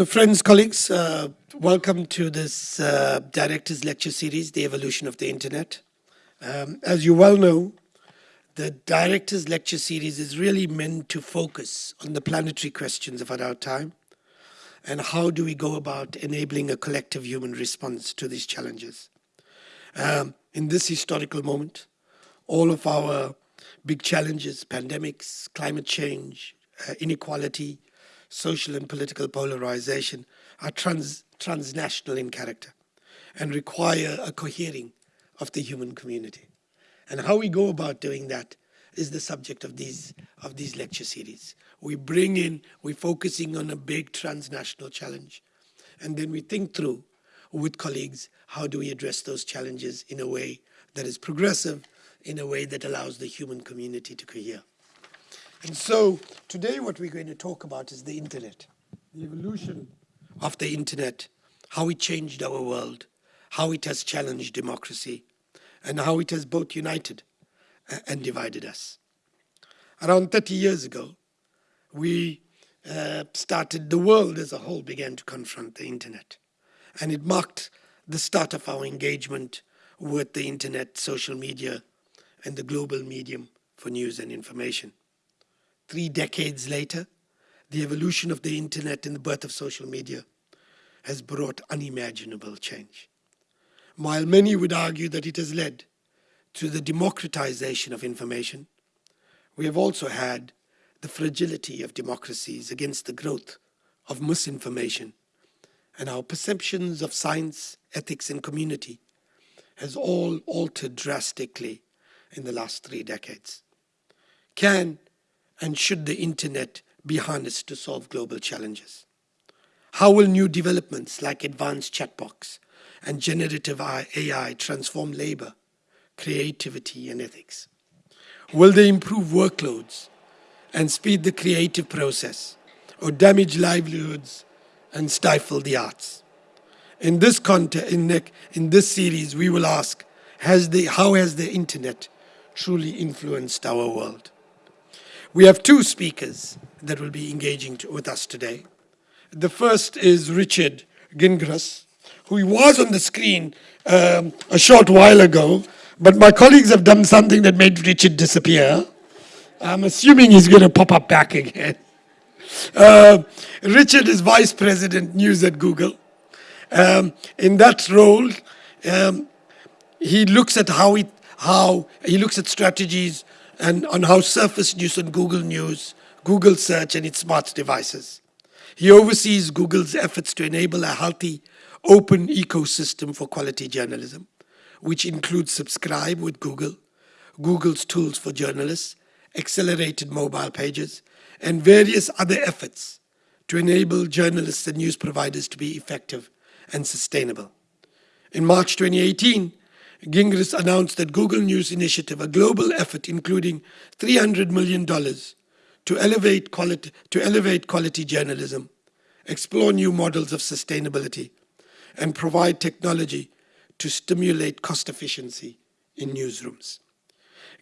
So friends, colleagues, uh, welcome to this uh, Director's Lecture Series, The Evolution of the Internet. Um, as you well know, the Director's Lecture Series is really meant to focus on the planetary questions of our time and how do we go about enabling a collective human response to these challenges. Um, in this historical moment, all of our big challenges, pandemics, climate change, uh, inequality, social and political polarization are trans, transnational in character and require a cohering of the human community. And how we go about doing that is the subject of these, of these lecture series. We bring in, we're focusing on a big transnational challenge, and then we think through with colleagues, how do we address those challenges in a way that is progressive, in a way that allows the human community to cohere. And so today what we're going to talk about is the internet, the evolution of the internet, how it changed our world, how it has challenged democracy, and how it has both united and divided us. Around 30 years ago, we uh, started, the world as a whole began to confront the internet. And it marked the start of our engagement with the internet, social media, and the global medium for news and information. Three decades later, the evolution of the internet and the birth of social media has brought unimaginable change. While many would argue that it has led to the democratization of information, we have also had the fragility of democracies against the growth of misinformation and our perceptions of science, ethics and community has all altered drastically in the last three decades. Can and should the internet be harnessed to solve global challenges? How will new developments like advanced chatbots and generative AI transform labor, creativity, and ethics? Will they improve workloads and speed the creative process or damage livelihoods and stifle the arts? In this in, in this series, we will ask, has the, how has the internet truly influenced our world? We have two speakers that will be engaging to, with us today. The first is Richard Gingras, who was on the screen um, a short while ago, but my colleagues have done something that made Richard disappear. I'm assuming he's going to pop up back again. Uh, Richard is Vice President News at Google. Um, in that role, um, he looks at how, it, how he looks at strategies and on how Surface News on Google News, Google Search and its smart devices. He oversees Google's efforts to enable a healthy, open ecosystem for quality journalism, which includes Subscribe with Google, Google's tools for journalists, accelerated mobile pages, and various other efforts to enable journalists and news providers to be effective and sustainable. In March 2018, Gingras announced that Google News Initiative, a global effort including $300 million to elevate, quality, to elevate quality journalism, explore new models of sustainability, and provide technology to stimulate cost efficiency in newsrooms.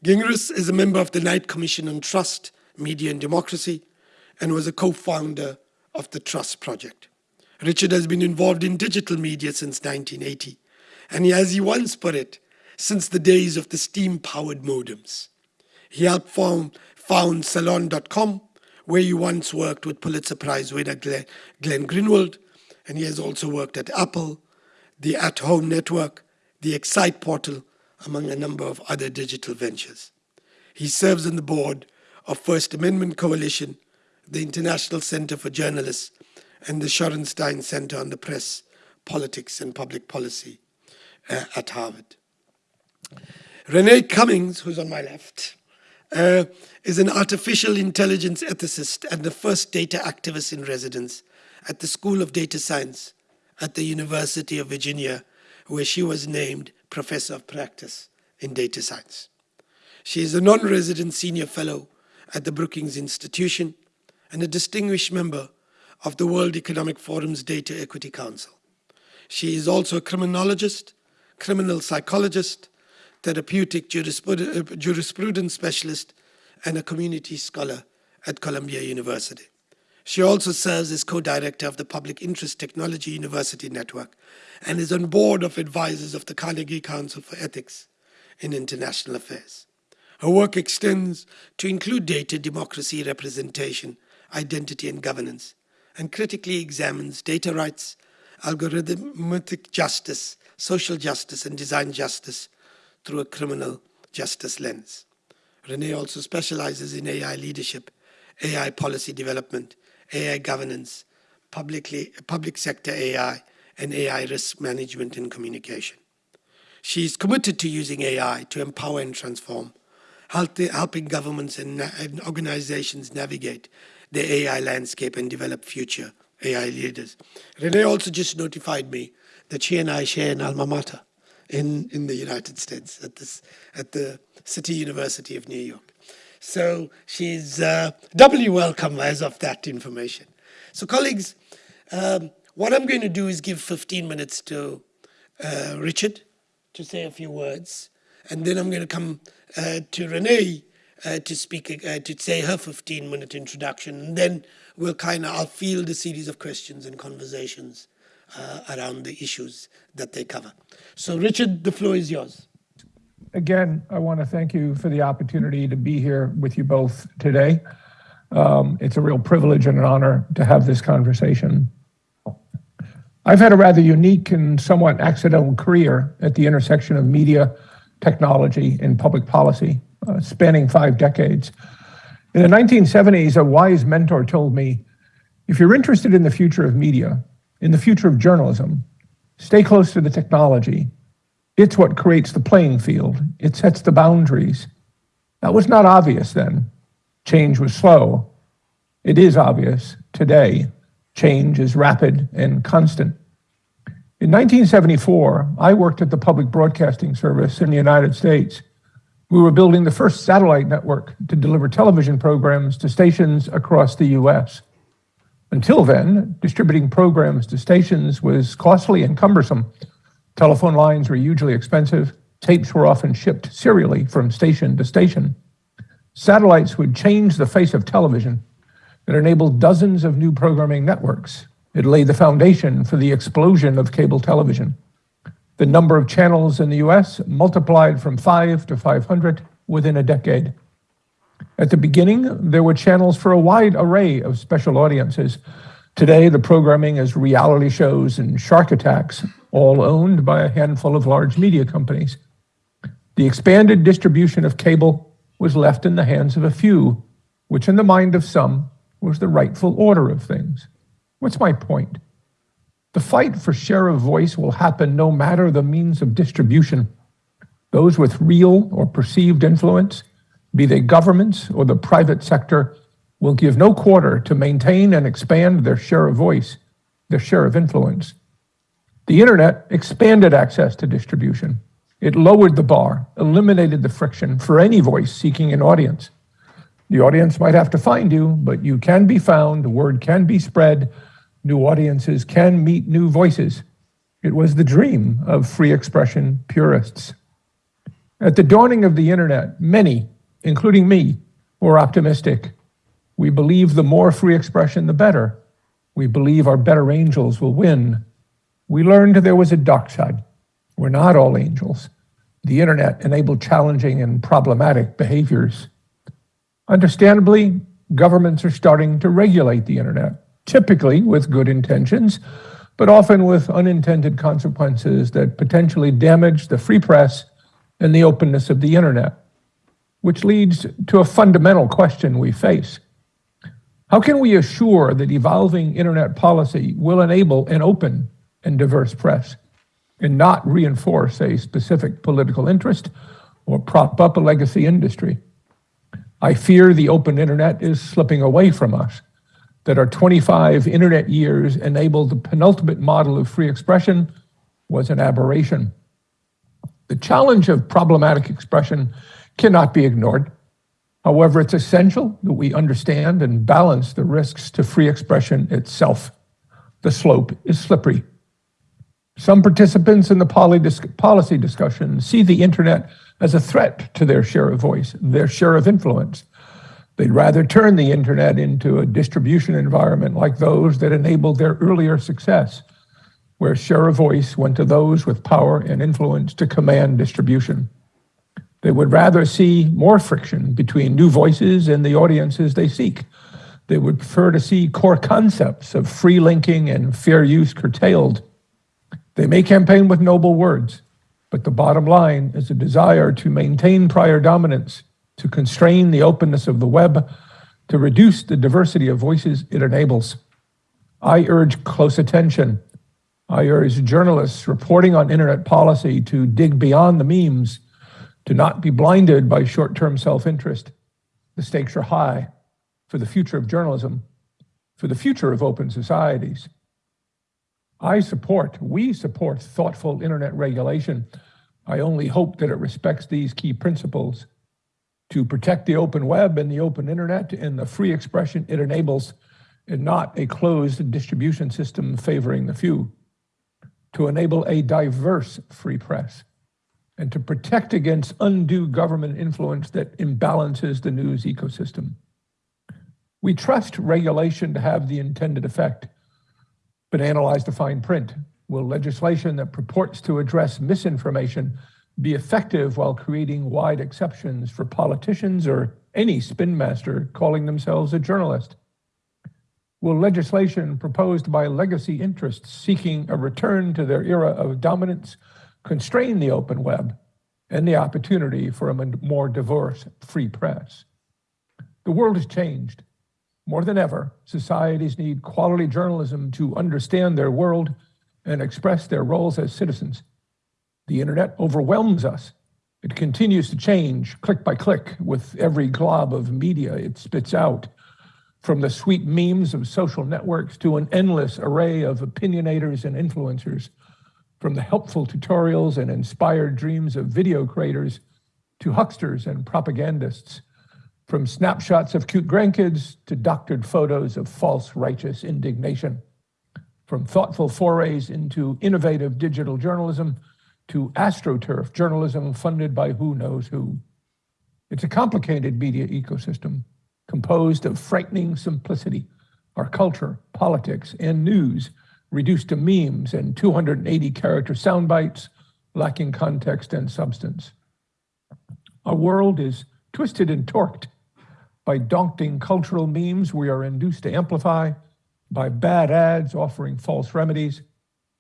Gingras is a member of the Knight Commission on Trust, Media and Democracy, and was a co-founder of the Trust Project. Richard has been involved in digital media since 1980 and as he once put it, since the days of the steam-powered modems. He helped found, found Salon.com, where he once worked with Pulitzer Prize winner Glenn, Glenn Greenwald, and he has also worked at Apple, the At Home Network, the Excite portal, among a number of other digital ventures. He serves on the board of First Amendment Coalition, the International Center for Journalists, and the Shorenstein Center on the Press, Politics and Public Policy uh, at Harvard. Renee Cummings, who's on my left, uh, is an artificial intelligence ethicist and the first data activist in residence at the School of Data Science at the University of Virginia, where she was named Professor of Practice in Data Science. She is a non-resident senior fellow at the Brookings Institution and a distinguished member of the World Economic Forum's Data Equity Council. She is also a criminologist criminal psychologist, therapeutic uh, jurisprudence specialist, and a community scholar at Columbia University. She also serves as co-director of the Public Interest Technology University Network and is on board of advisors of the Carnegie Council for Ethics in International Affairs. Her work extends to include data, democracy, representation, identity, and governance, and critically examines data rights, algorithmic justice, social justice, and design justice through a criminal justice lens. Renee also specializes in AI leadership, AI policy development, AI governance, publicly, public sector AI, and AI risk management and communication. She is committed to using AI to empower and transform, helping governments and, and organizations navigate the AI landscape and develop future AI leaders. Renee also just notified me that she and I share an alma mater in, in the United States at, this, at the City University of New York. So she's uh, doubly welcome as of that information. So colleagues, um, what I'm going to do is give 15 minutes to uh, Richard to say a few words, and then I'm going to come uh, to Renee uh, to speak, uh, to say her 15 minute introduction, and then we'll kind of, I'll field a series of questions and conversations around the issues that they cover. So Richard, the floor is yours. Again, I want to thank you for the opportunity to be here with you both today. Um, it's a real privilege and an honor to have this conversation. I've had a rather unique and somewhat accidental career at the intersection of media, technology, and public policy, uh, spanning five decades. In the 1970s, a wise mentor told me, if you're interested in the future of media, in the future of journalism, stay close to the technology it's what creates the playing field. It sets the boundaries. That was not obvious then. Change was slow. It is obvious today. Change is rapid and constant. In 1974, I worked at the Public Broadcasting Service in the United States. We were building the first satellite network to deliver television programs to stations across the US. Until then, distributing programs to stations was costly and cumbersome. Telephone lines were hugely expensive. Tapes were often shipped serially from station to station. Satellites would change the face of television. It enabled dozens of new programming networks. It laid the foundation for the explosion of cable television. The number of channels in the US multiplied from 5 to 500 within a decade. At the beginning, there were channels for a wide array of special audiences. Today, the programming is reality shows and shark attacks, all owned by a handful of large media companies. The expanded distribution of cable was left in the hands of a few, which in the mind of some was the rightful order of things. What's my point? The fight for share of voice will happen no matter the means of distribution. Those with real or perceived influence, be they governments or the private sector, will give no quarter to maintain and expand their share of voice, their share of influence. The internet expanded access to distribution. It lowered the bar, eliminated the friction for any voice seeking an audience. The audience might have to find you, but you can be found, the word can be spread, new audiences can meet new voices. It was the dream of free expression purists. At the dawning of the internet, many, including me, were optimistic. We believe the more free expression, the better. We believe our better angels will win we learned there was a dark side. We're not all angels. The internet enabled challenging and problematic behaviors. Understandably, governments are starting to regulate the internet, typically with good intentions, but often with unintended consequences that potentially damage the free press and the openness of the internet, which leads to a fundamental question we face. How can we assure that evolving internet policy will enable an open and diverse press and not reinforce a specific political interest or prop up a legacy industry. I fear the open internet is slipping away from us, that our 25 internet years enabled the penultimate model of free expression was an aberration. The challenge of problematic expression cannot be ignored. However, it's essential that we understand and balance the risks to free expression itself. The slope is slippery. Some participants in the policy discussion see the internet as a threat to their share of voice, their share of influence. They'd rather turn the internet into a distribution environment like those that enabled their earlier success, where share of voice went to those with power and influence to command distribution. They would rather see more friction between new voices and the audiences they seek. They would prefer to see core concepts of free linking and fair use curtailed. They may campaign with noble words, but the bottom line is a desire to maintain prior dominance to constrain the openness of the web, to reduce the diversity of voices it enables. I urge close attention. I urge journalists reporting on internet policy to dig beyond the memes, to not be blinded by short term self interest. The stakes are high for the future of journalism, for the future of open societies. I support, we support thoughtful internet regulation. I only hope that it respects these key principles to protect the open web and the open internet and the free expression it enables, and not a closed distribution system favoring the few, to enable a diverse free press, and to protect against undue government influence that imbalances the news ecosystem. We trust regulation to have the intended effect, but analyze the fine print. Will legislation that purports to address misinformation be effective while creating wide exceptions for politicians or any spin master calling themselves a journalist? Will legislation proposed by legacy interests seeking a return to their era of dominance constrain the open web and the opportunity for a more diverse free press? The world has changed. More than ever, societies need quality journalism to understand their world and express their roles as citizens. The internet overwhelms us. It continues to change click by click with every glob of media it spits out, from the sweet memes of social networks to an endless array of opinionators and influencers, from the helpful tutorials and inspired dreams of video creators to hucksters and propagandists, from snapshots of cute grandkids to doctored photos of false righteous indignation, from thoughtful forays into innovative digital journalism to AstroTurf journalism funded by who knows who. It's a complicated media ecosystem composed of frightening simplicity, our culture, politics, and news reduced to memes and 280 character sound bites lacking context and substance. Our world is twisted and torqued by daunting cultural memes we are induced to amplify, by bad ads offering false remedies,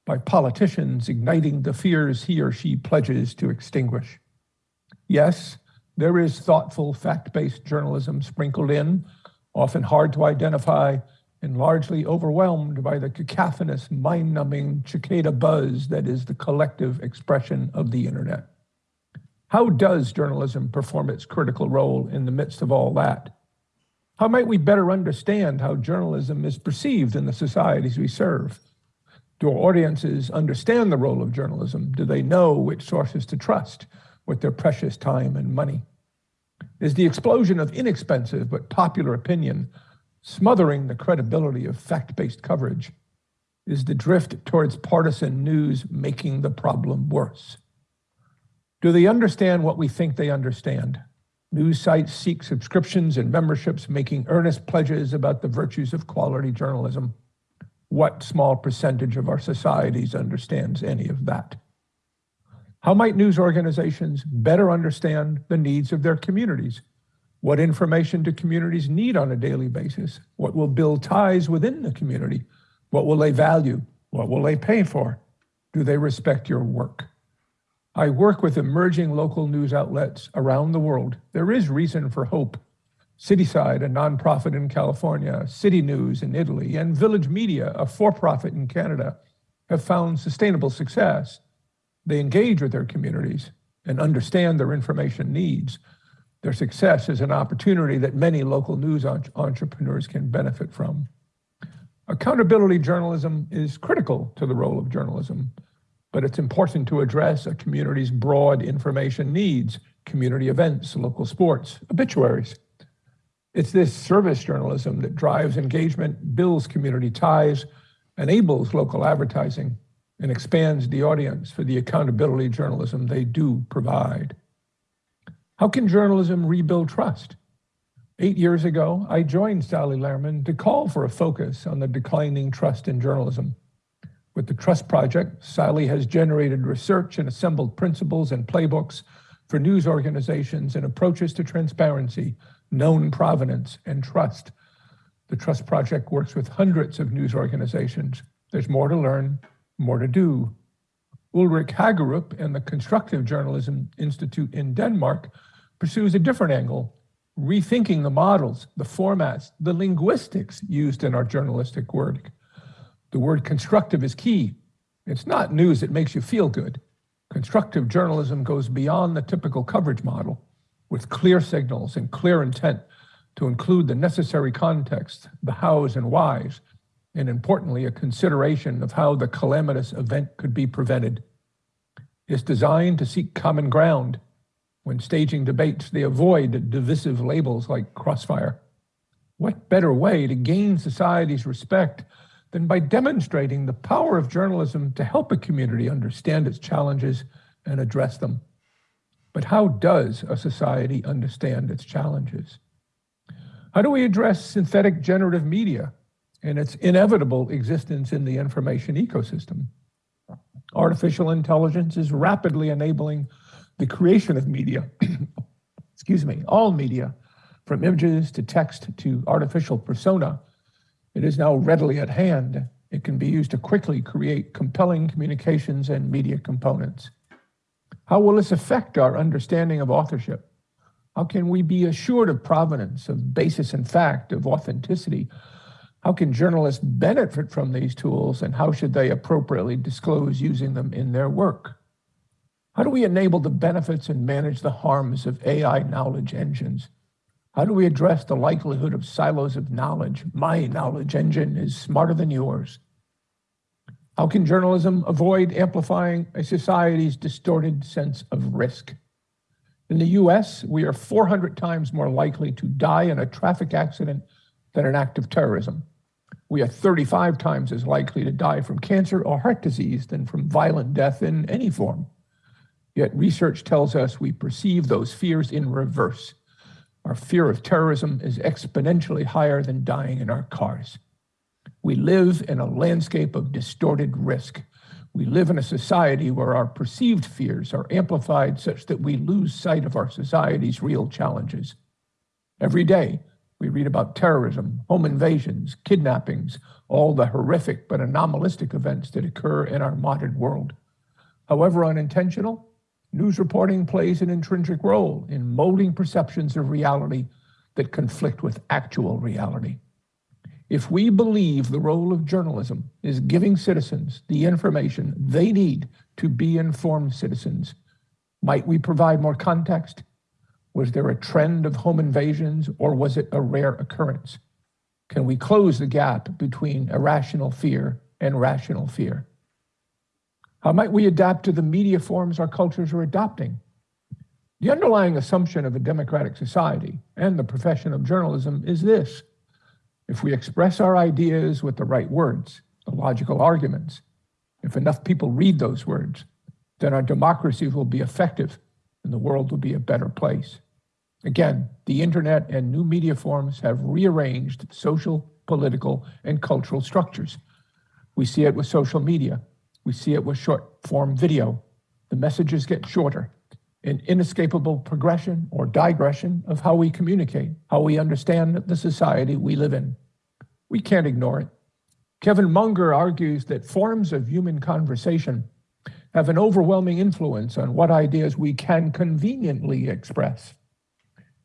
by politicians igniting the fears he or she pledges to extinguish. Yes, there is thoughtful, fact based journalism sprinkled in, often hard to identify and largely overwhelmed by the cacophonous, mind numbing cicada buzz that is the collective expression of the internet. How does journalism perform its critical role in the midst of all that? How might we better understand how journalism is perceived in the societies we serve? Do our audiences understand the role of journalism? Do they know which sources to trust with their precious time and money? Is the explosion of inexpensive but popular opinion smothering the credibility of fact based coverage? Is the drift towards partisan news making the problem worse? Do they understand what we think they understand? News sites seek subscriptions and memberships, making earnest pledges about the virtues of quality journalism what small percentage of our societies understands any of that? How might news organizations better understand the needs of their communities? What information do communities need on a daily basis? What will build ties within the community? What will they value? What will they pay for? Do they respect your work? I work with emerging local news outlets around the world. There is reason for hope. Cityside, a nonprofit in California, City News in Italy, and Village Media, a for profit in Canada, have found sustainable success. They engage with their communities and understand their information needs. Their success is an opportunity that many local news entrepreneurs can benefit from. Accountability journalism is critical to the role of journalism, but it's important to address a community's broad information needs, community events, local sports, obituaries. It's this service journalism that drives engagement, builds community ties, enables local advertising, and expands the audience for the accountability journalism they do provide. How can journalism rebuild trust? Eight years ago, I joined Sally Lehrman to call for a focus on the declining trust in journalism. With the Trust Project, Sally has generated research and assembled principles and playbooks for news organizations and approaches to transparency, known provenance, and trust. The Trust Project works with hundreds of news organizations. There's more to learn, more to do. Ulrik Haagerup and the Constructive Journalism Institute in Denmark pursues a different angle, rethinking the models, the formats, the linguistics used in our journalistic work. The word constructive is key. It's not news that makes you feel good. Constructive journalism goes beyond the typical coverage model with clear signals and clear intent to include the necessary context, the hows and whys, and importantly, a consideration of how the calamitous event could be prevented. It's designed to seek common ground. When staging debates, they avoid divisive labels like crossfire. What better way to gain society's respect than by demonstrating the power of journalism to help a community understand its challenges and address them? But how does a society understand its challenges? How do we address synthetic generative media and its inevitable existence in the information ecosystem? Artificial intelligence is rapidly enabling the creation of media, excuse me, all media, from images to text to artificial persona. It is now readily at hand. It can be used to quickly create compelling communications and media components. How will this affect our understanding of authorship? How can we be assured of provenance, of basis and fact, of authenticity? How can journalists benefit from these tools and how should they appropriately disclose using them in their work? How do we enable the benefits and manage the harms of AI knowledge engines? How do we address the likelihood of silos of knowledge? My knowledge engine is smarter than yours. How can journalism avoid amplifying a society's distorted sense of risk? In the US, we are 400 times more likely to die in a traffic accident than an act of terrorism. We are 35 times as likely to die from cancer or heart disease than from violent death in any form. Yet research tells us we perceive those fears in reverse. Our fear of terrorism is exponentially higher than dying in our cars. We live in a landscape of distorted risk. We live in a society where our perceived fears are amplified such that we lose sight of our society's real challenges. Every day, we read about terrorism, home invasions, kidnappings, all the horrific but anomalistic events that occur in our modern world. However unintentional, news reporting plays an intrinsic role in molding perceptions of reality that conflict with actual reality. If we believe the role of journalism is giving citizens the information they need to be informed citizens, might we provide more context? Was there a trend of home invasions or was it a rare occurrence? Can we close the gap between irrational fear and rational fear? How might we adapt to the media forms our cultures are adopting? The underlying assumption of a democratic society and the profession of journalism is this if we express our ideas with the right words, the logical arguments, if enough people read those words, then our democracy will be effective and the world will be a better place. Again, the internet and new media forms have rearranged social, political, and cultural structures. We see it with social media. We see it with short form video. The messages get shorter, an inescapable progression or digression of how we communicate, how we understand the society we live in. We can't ignore it. Kevin Munger argues that forms of human conversation have an overwhelming influence on what ideas we can conveniently express.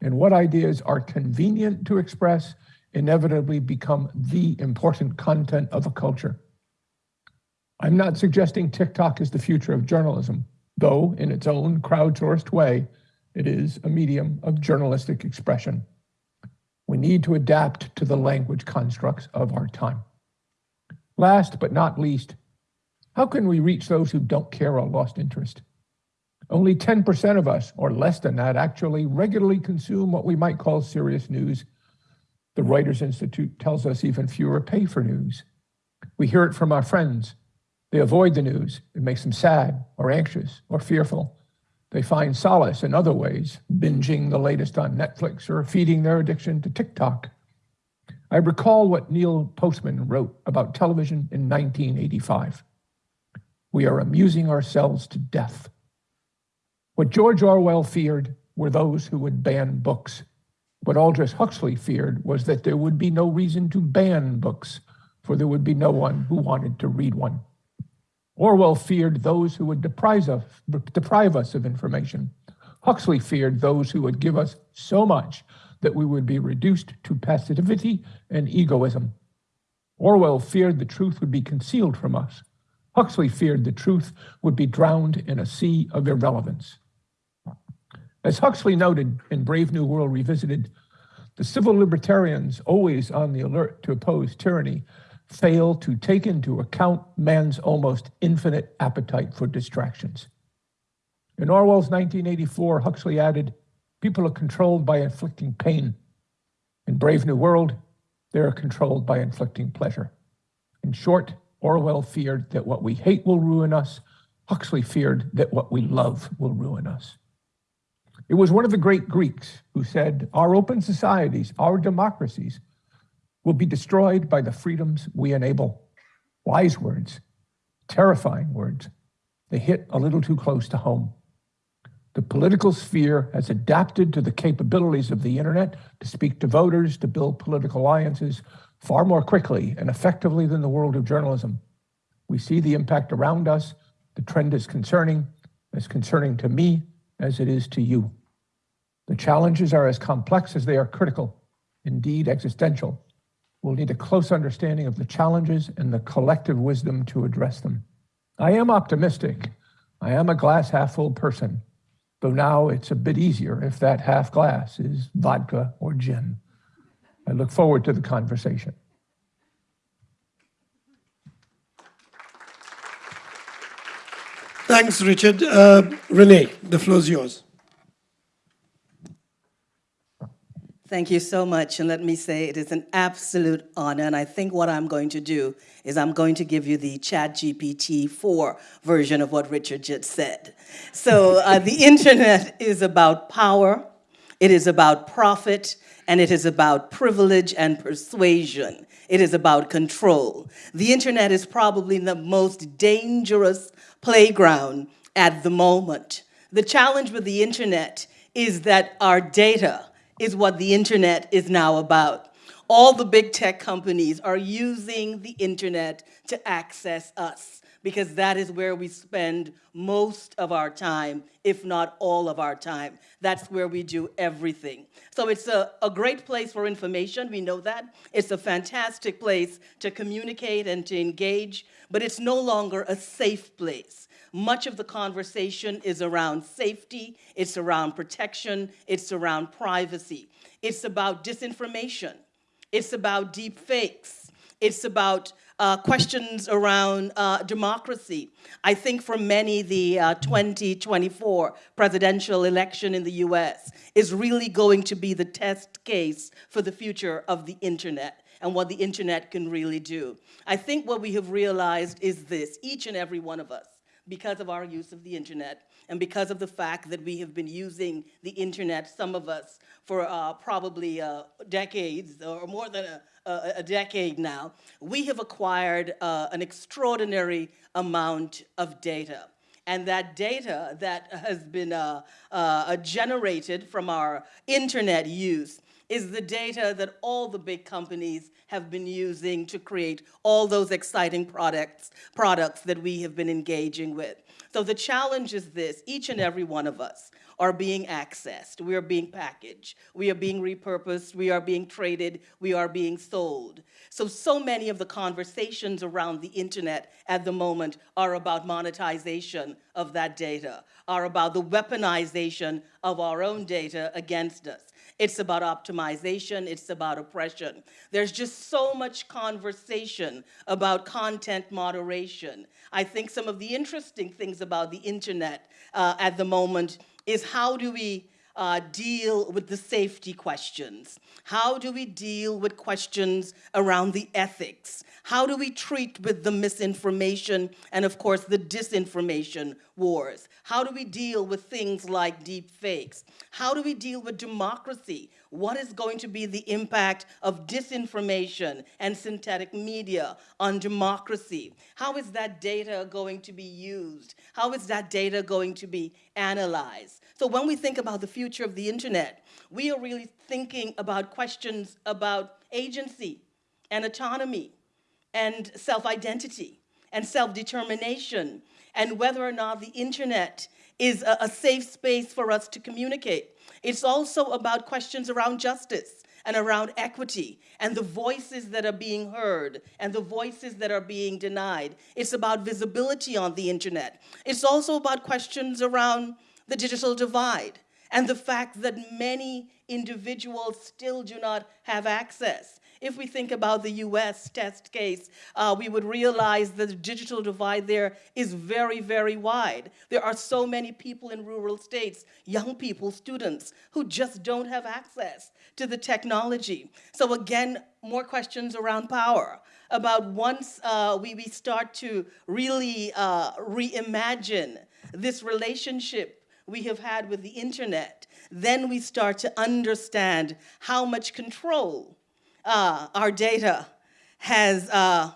And what ideas are convenient to express inevitably become the important content of a culture. I'm not suggesting TikTok is the future of journalism though in its own crowdsourced way, it is a medium of journalistic expression. We need to adapt to the language constructs of our time. Last but not least, how can we reach those who don't care or lost interest? Only 10% of us, or less than that, actually regularly consume what we might call serious news. The Reuters Institute tells us even fewer pay for news. We hear it from our friends, they avoid the news. It makes them sad or anxious or fearful. They find solace in other ways, binging the latest on Netflix or feeding their addiction to TikTok. I recall what Neil Postman wrote about television in 1985. We are amusing ourselves to death. What George Orwell feared were those who would ban books. What Aldous Huxley feared was that there would be no reason to ban books, for there would be no one who wanted to read one. Orwell feared those who would deprive us, deprive us of information. Huxley feared those who would give us so much that we would be reduced to passivity and egoism. Orwell feared the truth would be concealed from us. Huxley feared the truth would be drowned in a sea of irrelevance. As Huxley noted in Brave New World Revisited, the civil libertarians, always on the alert to oppose tyranny, fail to take into account man's almost infinite appetite for distractions. In Orwell's 1984, Huxley added, People are controlled by inflicting pain. In Brave New World, they are controlled by inflicting pleasure. In short, Orwell feared that what we hate will ruin us. Huxley feared that what we love will ruin us. It was one of the great Greeks who said, Our open societies, our democracies, will be destroyed by the freedoms we enable. Wise words, terrifying words. They hit a little too close to home. The political sphere has adapted to the capabilities of the internet to speak to voters, to build political alliances far more quickly and effectively than the world of journalism. We see the impact around us. The trend is concerning, as concerning to me as it is to you. The challenges are as complex as they are critical, indeed existential. We'll need a close understanding of the challenges and the collective wisdom to address them. I am optimistic. I am a glass half full person, though now it's a bit easier if that half glass is vodka or gin. I look forward to the conversation. Thanks, Richard. Uh, Renee, the floor is yours. Thank you so much. And let me say it is an absolute honor. And I think what I'm going to do is I'm going to give you the Chat GPT 4 version of what Richard just said. So uh, the internet is about power, it is about profit, and it is about privilege and persuasion. It is about control. The internet is probably the most dangerous playground at the moment. The challenge with the internet is that our data, is what the internet is now about. All the big tech companies are using the internet to access us because that is where we spend most of our time, if not all of our time. That's where we do everything. So it's a, a great place for information, we know that. It's a fantastic place to communicate and to engage, but it's no longer a safe place. Much of the conversation is around safety, it's around protection, it's around privacy. It's about disinformation, it's about deep fakes, it's about uh, questions around uh, democracy. I think for many, the uh, 2024 presidential election in the US is really going to be the test case for the future of the internet and what the internet can really do. I think what we have realized is this, each and every one of us, because of our use of the internet and because of the fact that we have been using the internet, some of us, for uh, probably uh, decades or more than a, a, decade now, we have acquired uh, an extraordinary amount of data. And that data that has been uh, uh, generated from our internet use is the data that all the big companies have been using to create all those exciting products, products that we have been engaging with. So the challenge is this, each and every one of us are being accessed, we are being packaged, we are being repurposed, we are being traded, we are being sold. So, so many of the conversations around the internet at the moment are about monetization of that data, are about the weaponization of our own data against us. It's about optimization, it's about oppression. There's just so much conversation about content moderation. I think some of the interesting things about the internet uh, at the moment is how do we uh, deal with the safety questions? How do we deal with questions around the ethics? How do we treat with the misinformation and, of course, the disinformation wars? How do we deal with things like deep fakes? How do we deal with democracy? What is going to be the impact of disinformation and synthetic media on democracy? How is that data going to be used? How is that data going to be analyzed? So when we think about the future of the internet, we are really thinking about questions about agency and autonomy and self-identity and self-determination and whether or not the internet is a, a, safe space for us to communicate. It's also about questions around justice and around equity and the voices that are being heard and the voices that are being denied. It's about visibility on the internet. It's also about questions around the digital divide and the fact that many individuals still do not have access. If we think about the US test case, uh, we would realize that the digital divide there is very, very wide. There are so many people in rural states, young people, students, who just don't have access to the technology. So again, more questions around power about once uh, we, we start to really uh, reimagine this relationship we have had with the internet, then we start to understand how much control uh, our data has uh,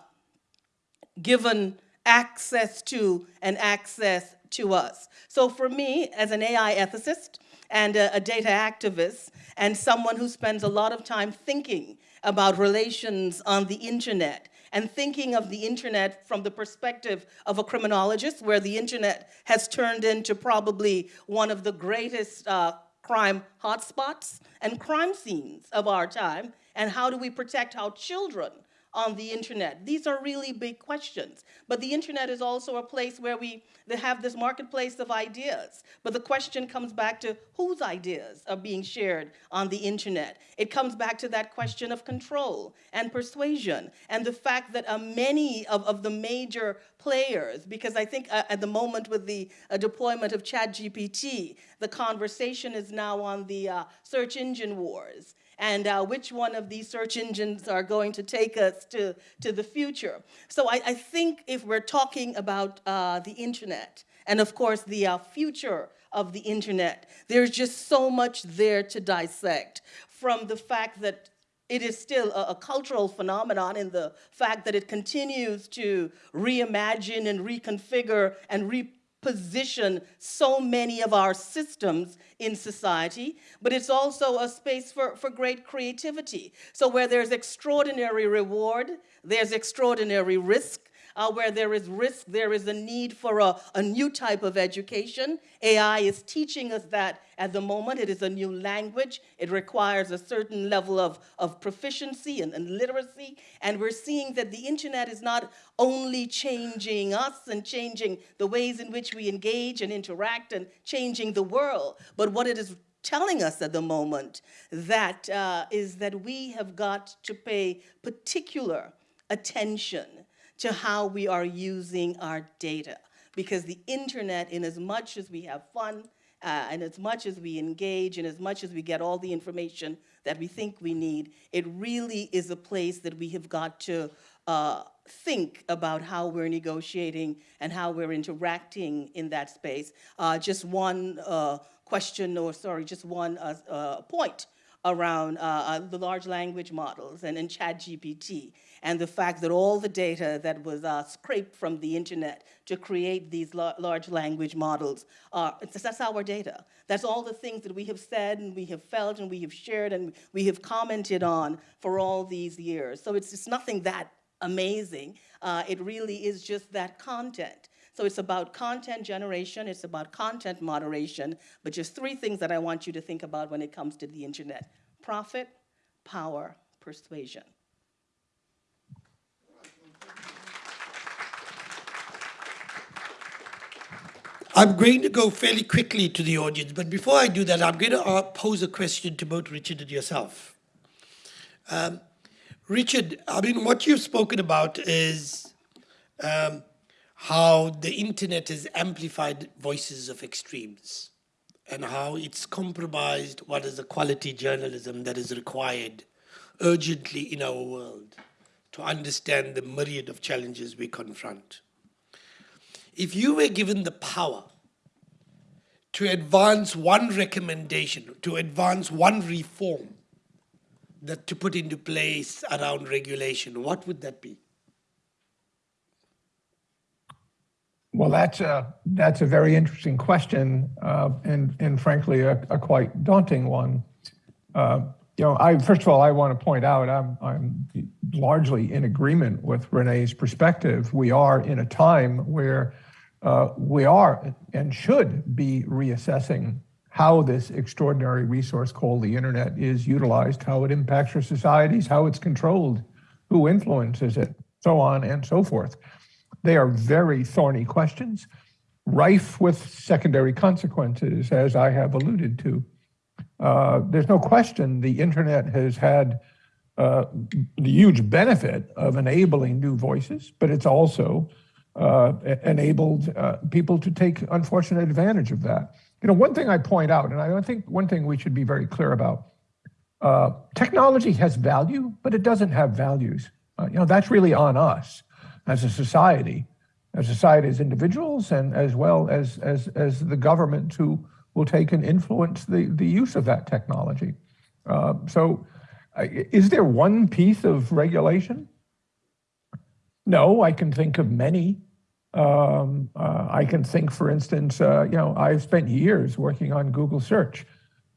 given access to and access to us. So for me, as an AI ethicist and a, a data activist, and someone who spends a lot of time thinking about relations on the internet and thinking of the internet from the perspective of a criminologist, where the internet has turned into probably one of the greatest uh, crime hotspots and crime scenes of our time, and how do we protect our children on the internet? These are really big questions. But the internet is also a place where we have this marketplace of ideas. But the question comes back to whose ideas are being shared on the internet. It comes back to that question of control and persuasion and the fact that uh, many of, of the major players, because I think uh, at the moment with the uh, deployment of ChatGPT, the conversation is now on the uh, search engine wars and uh, which one of these search engines are going to take us to, to the future. So I, I think if we're talking about uh, the internet, and of course the uh, future of the internet, there's just so much there to dissect from the fact that it is still a, a, cultural phenomenon in the fact that it continues to reimagine and reconfigure and re position so many of our systems in society, but it's also a space for, for great creativity. So where there's extraordinary reward, there's extraordinary risk, uh, where there is risk, there is a need for a, a new type of education. AI is teaching us that at the moment. It is a new language. It requires a certain level of, of proficiency and, and literacy. And we're seeing that the internet is not only changing us and changing the ways in which we engage and interact and changing the world, but what it is telling us at the moment that uh, is that we have got to pay particular attention to how we are using our data. Because the internet, in as much as we have fun, uh, and as much as we engage, and as much as we get all the information that we think we need, it really is a place that we have got to uh, think about how we're negotiating and how we're interacting in that space. Uh, just one uh, question, or sorry, just one uh, uh, point around the large language models and, and ChatGPT and the fact that all the data that was uh, scraped from the internet to create these la large language models, uh, that's our data. That's all the things that we have said and we have felt and we have shared and we have commented on for all these years. So it's, it's nothing that amazing. Uh, it really is just that content. So it's about content generation, it's about content moderation, but just three things that I want you to think about when it comes to the internet. Profit, power, persuasion. I'm going to go fairly quickly to the audience, but before I do that, I'm going to pose a question to both Richard and yourself. Um, Richard, I mean, what you've spoken about is um, how the internet has amplified voices of extremes. and how it's compromised what is the quality journalism that is required urgently in our world to understand the myriad of challenges we confront. If you were given the power to advance one recommendation, to advance one reform that to put into place around regulation, what would that be? Well, that's a, that's a very interesting question, uh, and, and frankly, a, a quite daunting one. Uh, you know, I, first of all, I want to point out I'm, I'm largely in agreement with Renee's perspective. We are in a time where uh, we are and should be reassessing how this extraordinary resource called the internet is utilized, how it impacts our societies, how it's controlled, who influences it, so on and so forth. They are very thorny questions, rife with secondary consequences, as I have alluded to. Uh, there's no question the internet has had uh, the huge benefit of enabling new voices, but it's also uh, enabled uh, people to take unfortunate advantage of that. You know, one thing I point out, and I think one thing we should be very clear about, uh, technology has value, but it doesn't have values. Uh, you know, that's really on us as a society, as society as individuals, and as well as as as the government who will take and influence the the use of that technology. Uh, so, is there one piece of regulation? No, I can think of many. Um, uh, I can think, for instance, uh, you know, I've spent years working on Google search.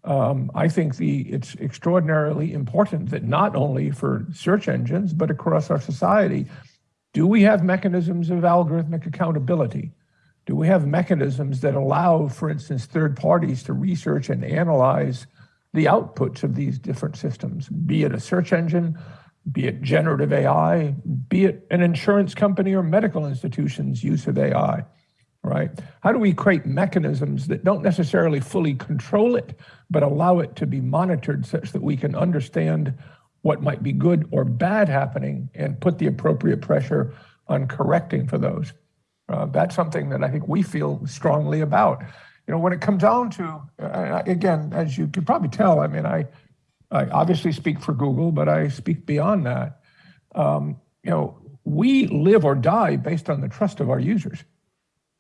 Um, I think the it's extraordinarily important that not only for search engines, but across our society, do we have mechanisms of algorithmic accountability? Do we have mechanisms that allow, for instance, third parties to research and analyze the outputs of these different systems, be it a search engine, be it generative AI, be it an insurance company or medical institution's use of AI, right? How do we create mechanisms that don't necessarily fully control it, but allow it to be monitored such that we can understand what might be good or bad happening and put the appropriate pressure on correcting for those. Uh, that's something that I think we feel strongly about. You know, when it comes down to, uh, again, as you can probably tell, I mean, I, I obviously speak for Google, but I speak beyond that. Um, you know, we live or die based on the trust of our users,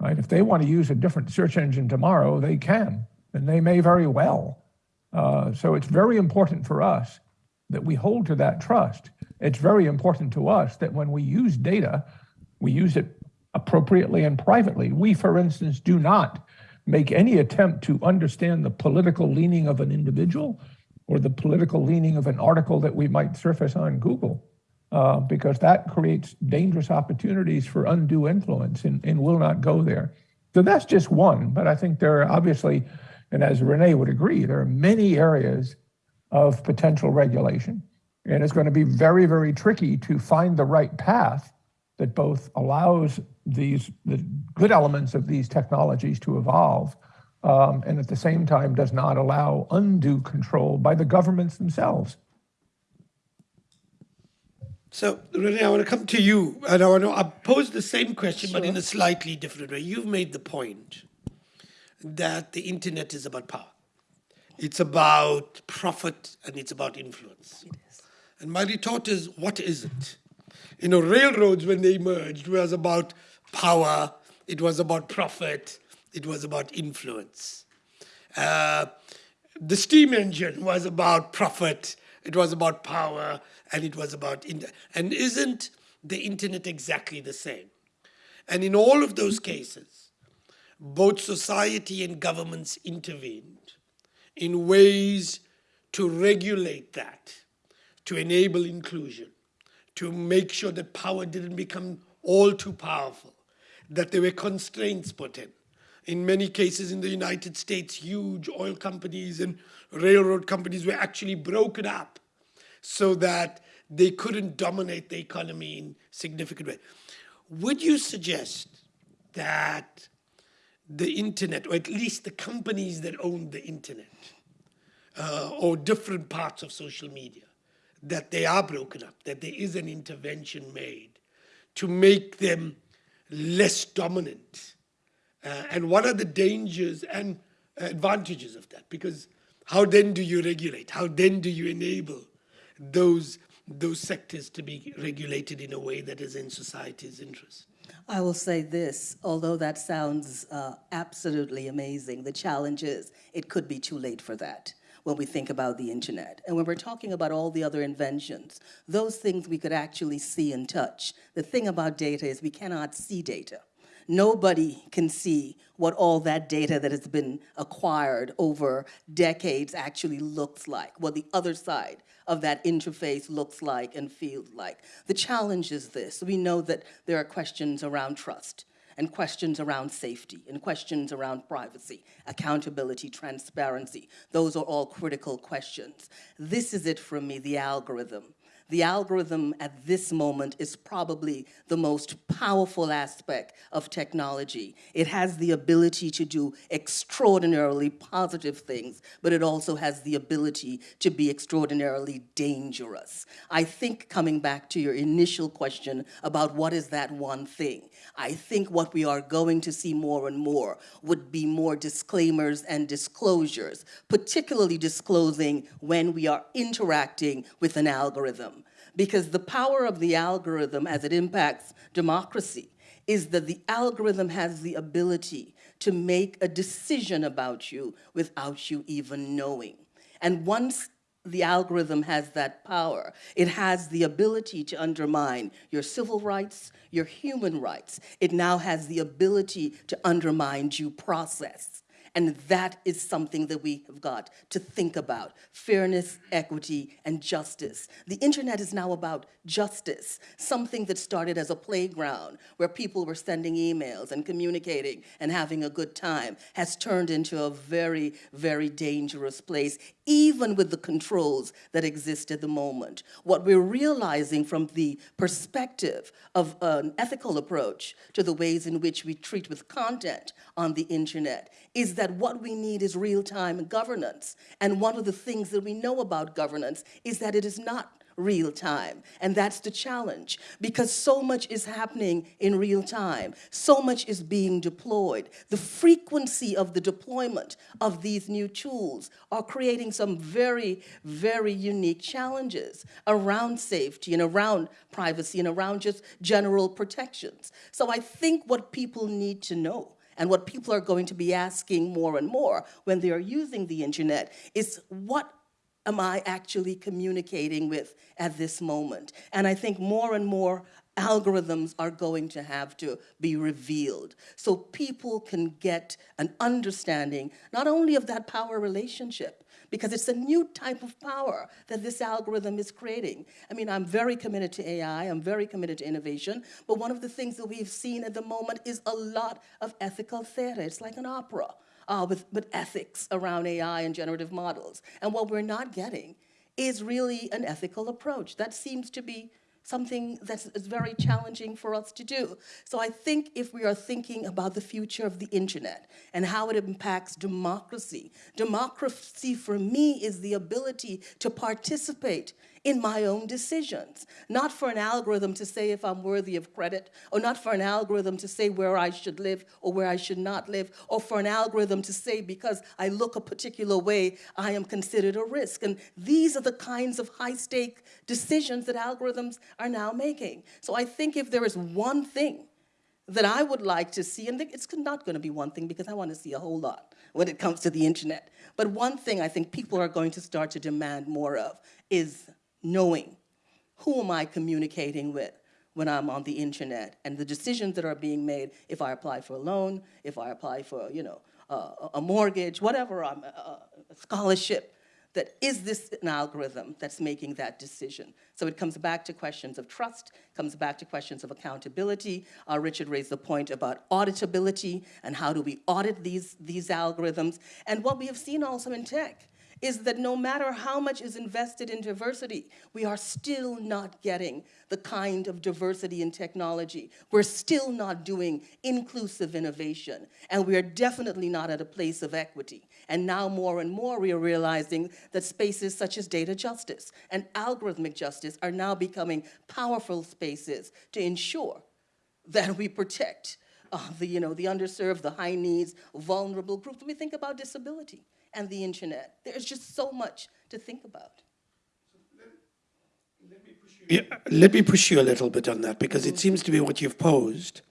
right? If they want to use a different search engine tomorrow, they can, and they may very well. Uh, so it's very important for us that we hold to that trust. It's very important to us that when we use data, we use it appropriately and privately. We, for instance, do not make any attempt to understand the political leaning of an individual or the political leaning of an article that we might surface on Google, uh, because that creates dangerous opportunities for undue influence and, and will not go there. So that's just one, but I think there are obviously, and as Renee would agree, there are many areas of potential regulation. And it's going to be very, very tricky to find the right path that both allows these the good elements of these technologies to evolve um, and at the same time does not allow undue control by the governments themselves. So, Renee, I want to come to you, and I want to pose the same question, but in a slightly different way. You've made the point that the internet is about power. It's about profit and it's about influence. And my retort is, what is it? You know, railroads, when they emerged, was about power, it was about profit, it was about influence. Uh, the steam engine was about profit, it was about power, and it was about. and isn't the internet exactly the same? And in all of those cases, both society and governments intervened in ways to regulate that, to enable inclusion, to make sure that power didn't become all too powerful, that there were constraints put in. In many cases in the United States, huge oil companies and railroad companies were actually broken up so that they couldn't dominate the economy in significant way. Would you suggest that the internet, or at least the companies that own the internet, uh, or different parts of social media, that they are broken up, that there is an intervention made to make them less dominant. Uh, and what are the dangers and advantages of that because how then do you regulate? How then do you enable those those sectors to be regulated in a way that is in society's interest? I will say this, although that sounds uh, absolutely amazing, the challenge is it could be too late for that when we think about the internet. And when we're talking about all the other inventions, those things we could actually see and touch. The thing about data is we cannot see data. Nobody can see what all that data that has been acquired over decades actually looks like, what the other side of that interface looks like and feels like. The challenge is this. We know that there are questions around trust and questions around safety and questions around privacy, accountability, transparency. Those are all critical questions. This is it for me, the algorithm. The algorithm at this moment is probably the most powerful aspect of technology. It has the ability to do extraordinarily positive things, but it also has the ability to be extraordinarily dangerous. I think coming back to your initial question about what is that one thing, I think what we are going to see more and more would be more disclaimers and disclosures, particularly disclosing when we are interacting with an algorithm. Because the power of the algorithm as it impacts democracy is that the algorithm has the ability to make a decision about you without you even knowing. And once the algorithm has that power. It has the ability to undermine your civil rights, your human rights. It now has the ability to undermine due process. And that is something that we have got to think about. Fairness, equity, and justice. The internet is now about justice, something that started as a playground where people were sending emails and communicating and having a good time has turned into a very, very dangerous place, even with the controls that exist at the moment. What we're realizing from the perspective of an ethical approach to the ways in which we treat with content on the internet is that what we need is real-time governance. And one of the things that we know about governance is that it is not real time. And that's the challenge because so much is happening in real time. So much is being deployed. The frequency of the deployment of these new tools are creating some very, very unique challenges around safety and around privacy and around just general protections. So I think what people need to know and what people are going to be asking more and more when they are using the internet is what am I actually communicating with at this moment? And I think more and more algorithms are going to have to be revealed so people can get an understanding not only of that power relationship, because it's a new type of power that this algorithm is creating. I mean, I'm very committed to AI, I'm very committed to innovation, but one of the things that we've seen at the moment is a lot of ethical theater. It's like an opera uh, with, with ethics around AI and generative models. And what we're not getting is really an ethical approach. That seems to be something that's very challenging for us to do. So I think if we are thinking about the future of the internet and how it impacts democracy, democracy for me is the ability to participate in my own decisions, not for an algorithm to say if I'm worthy of credit, or not for an algorithm to say where I should live or where I should not live, or for an algorithm to say because I look a particular way, I am considered a risk. And these are the kinds of high stake decisions that algorithms are now making. So I think if there is one thing that I would like to see, and it's not going to be one thing because I want to see a whole lot when it comes to the internet. But one thing I think people are going to start to demand more of is knowing who am I communicating with when I'm on the internet and the decisions that are being made if I apply for a loan, if I apply for, you know, uh, a mortgage, whatever, I'm, uh, a scholarship, that is this an algorithm that's making that decision? So it comes back to questions of trust, comes back to questions of accountability. Uh, Richard raised the point about auditability and how do we audit these, these algorithms. And what we have seen also in tech is that no matter how much is invested in diversity, we are still not getting the kind of diversity in technology. We're still not doing inclusive innovation, and we are definitely not at a place of equity. And now more and more we are realizing that spaces such as data justice and algorithmic justice are now becoming powerful spaces to ensure that we protect uh, the, you know, the underserved, the high needs, vulnerable groups. We think about disability and the internet. There's just so much to think about. Yeah, let me push you a little bit on that because it seems to be what you've posed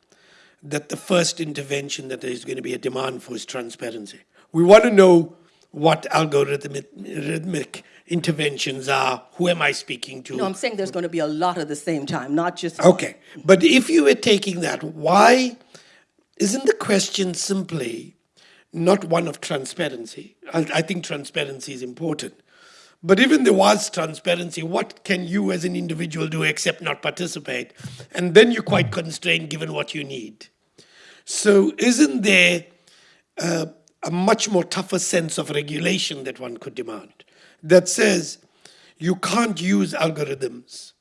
that the first intervention that there's going to be a demand for is transparency. We want to know what algorithmic rhythmic interventions are. Who am I speaking to? No, I'm saying there's going to be a lot at the same time, not just. Okay, but if you were taking that, why isn't the question simply not one of transparency? I, I think transparency is important. But even there was transparency, what can you as an individual do except not participate? And then you're quite constrained given what you need. So, isn't there uh, a much more tougher sense of regulation that one could demand that says you can't use algorithms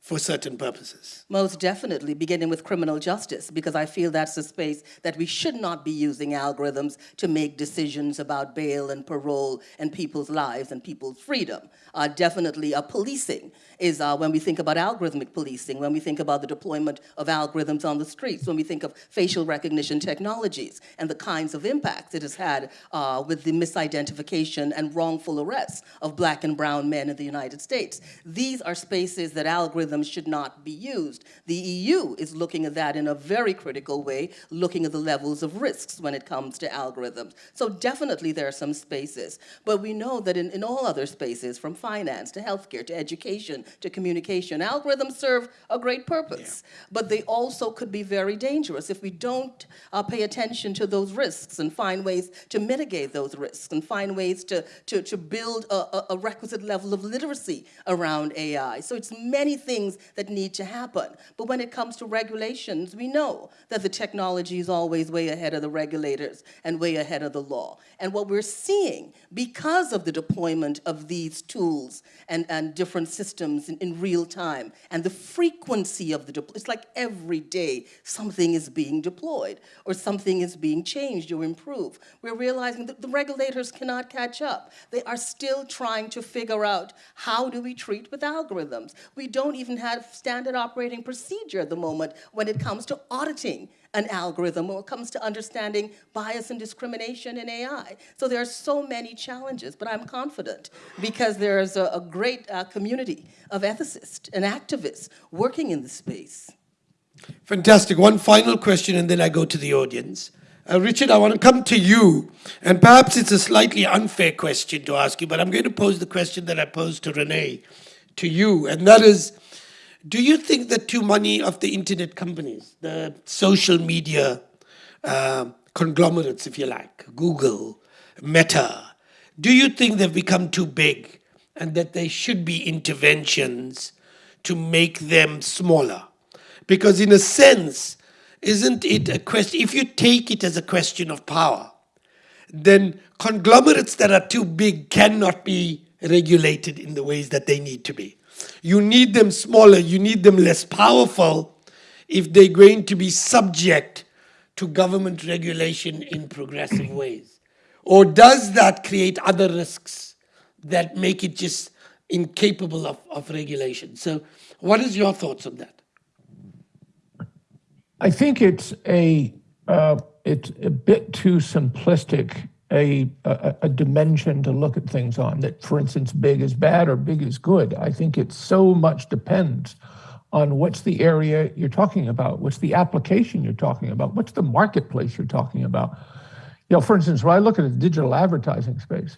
for certain purposes? Most definitely, beginning with criminal justice, because I feel that's a space that we should not be using algorithms to make decisions about bail and parole and people's lives and people's freedom. Uh, definitely, uh, policing is uh, when we think about algorithmic policing, when we think about the deployment of algorithms on the streets, when we think of facial recognition technologies and the kinds of impacts it has had uh, with the misidentification and wrongful arrests of black and brown men in the United States. These are spaces that algorithms should not be used. The EU is looking at that in a very critical way, looking at the levels of risks when it comes to algorithms. So definitely there are some spaces, but we know that in, in all other spaces, from finance to healthcare to education to communication, algorithms serve a great purpose, yeah. but they also could be very dangerous if we don't uh, pay attention to those risks and find ways to mitigate those risks and find ways to, to, to build a, a requisite level of literacy around AI. So it's many things that need to happen. But when it comes to regulations, we know that the technology is always way ahead of the regulators and way ahead of the law. And what we're seeing, because of the deployment of these tools and, and different systems in, in real time, and the frequency of the deployment, it's like every day something is being deployed or something is being changed or improved. We're realizing that the regulators cannot catch up. They are still trying to figure out how do we treat with algorithms. We don't even have standard operating procedures procedure at the moment when it comes to auditing an algorithm, when it comes to understanding bias and discrimination in AI. So there are so many challenges, but I'm confident because there's a, a great uh, community of ethicists and activists working in the space. Fantastic. One final question, and then I go to the audience. Uh, Richard, I want to come to you, and perhaps it's a slightly unfair question to ask you, but I'm going to pose the question that I posed to Renee to you, and that is do you think that too many of the internet companies, the social media uh, conglomerates, if you like, Google, Meta, do you think they've become too big and that there should be interventions to make them smaller? Because, in a sense, isn't it a question, if you take it as a question of power, then conglomerates that are too big cannot be regulated in the ways that they need to be. You need them smaller, you need them less powerful if they're going to be subject to government regulation in progressive ways. Or does that create other risks that make it just incapable of, of regulation? So, what is your thoughts on that? I think it's a uh, it's a bit too simplistic a, a, a, dimension to look at things on that, for instance, big is bad or big is good. I think it so much depends on what's the area you're talking about, what's the application you're talking about, what's the marketplace you're talking about. You know, for instance, when I look at the digital advertising space,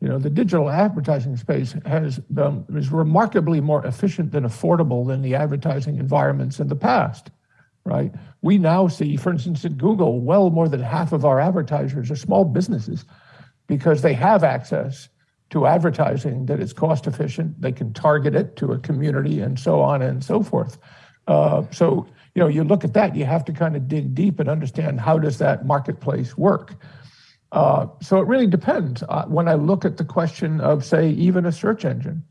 you know, the digital advertising space has um, is remarkably more efficient and affordable than the advertising environments in the past right? We now see, for instance, at Google, well more than half of our advertisers are small businesses because they have access to advertising that is cost efficient. They can target it to a community and so on and so forth. Uh, so, you know, you look at that, you have to kind of dig deep and understand how does that marketplace work. Uh, so it really depends. Uh, when I look at the question of, say, even a search engine.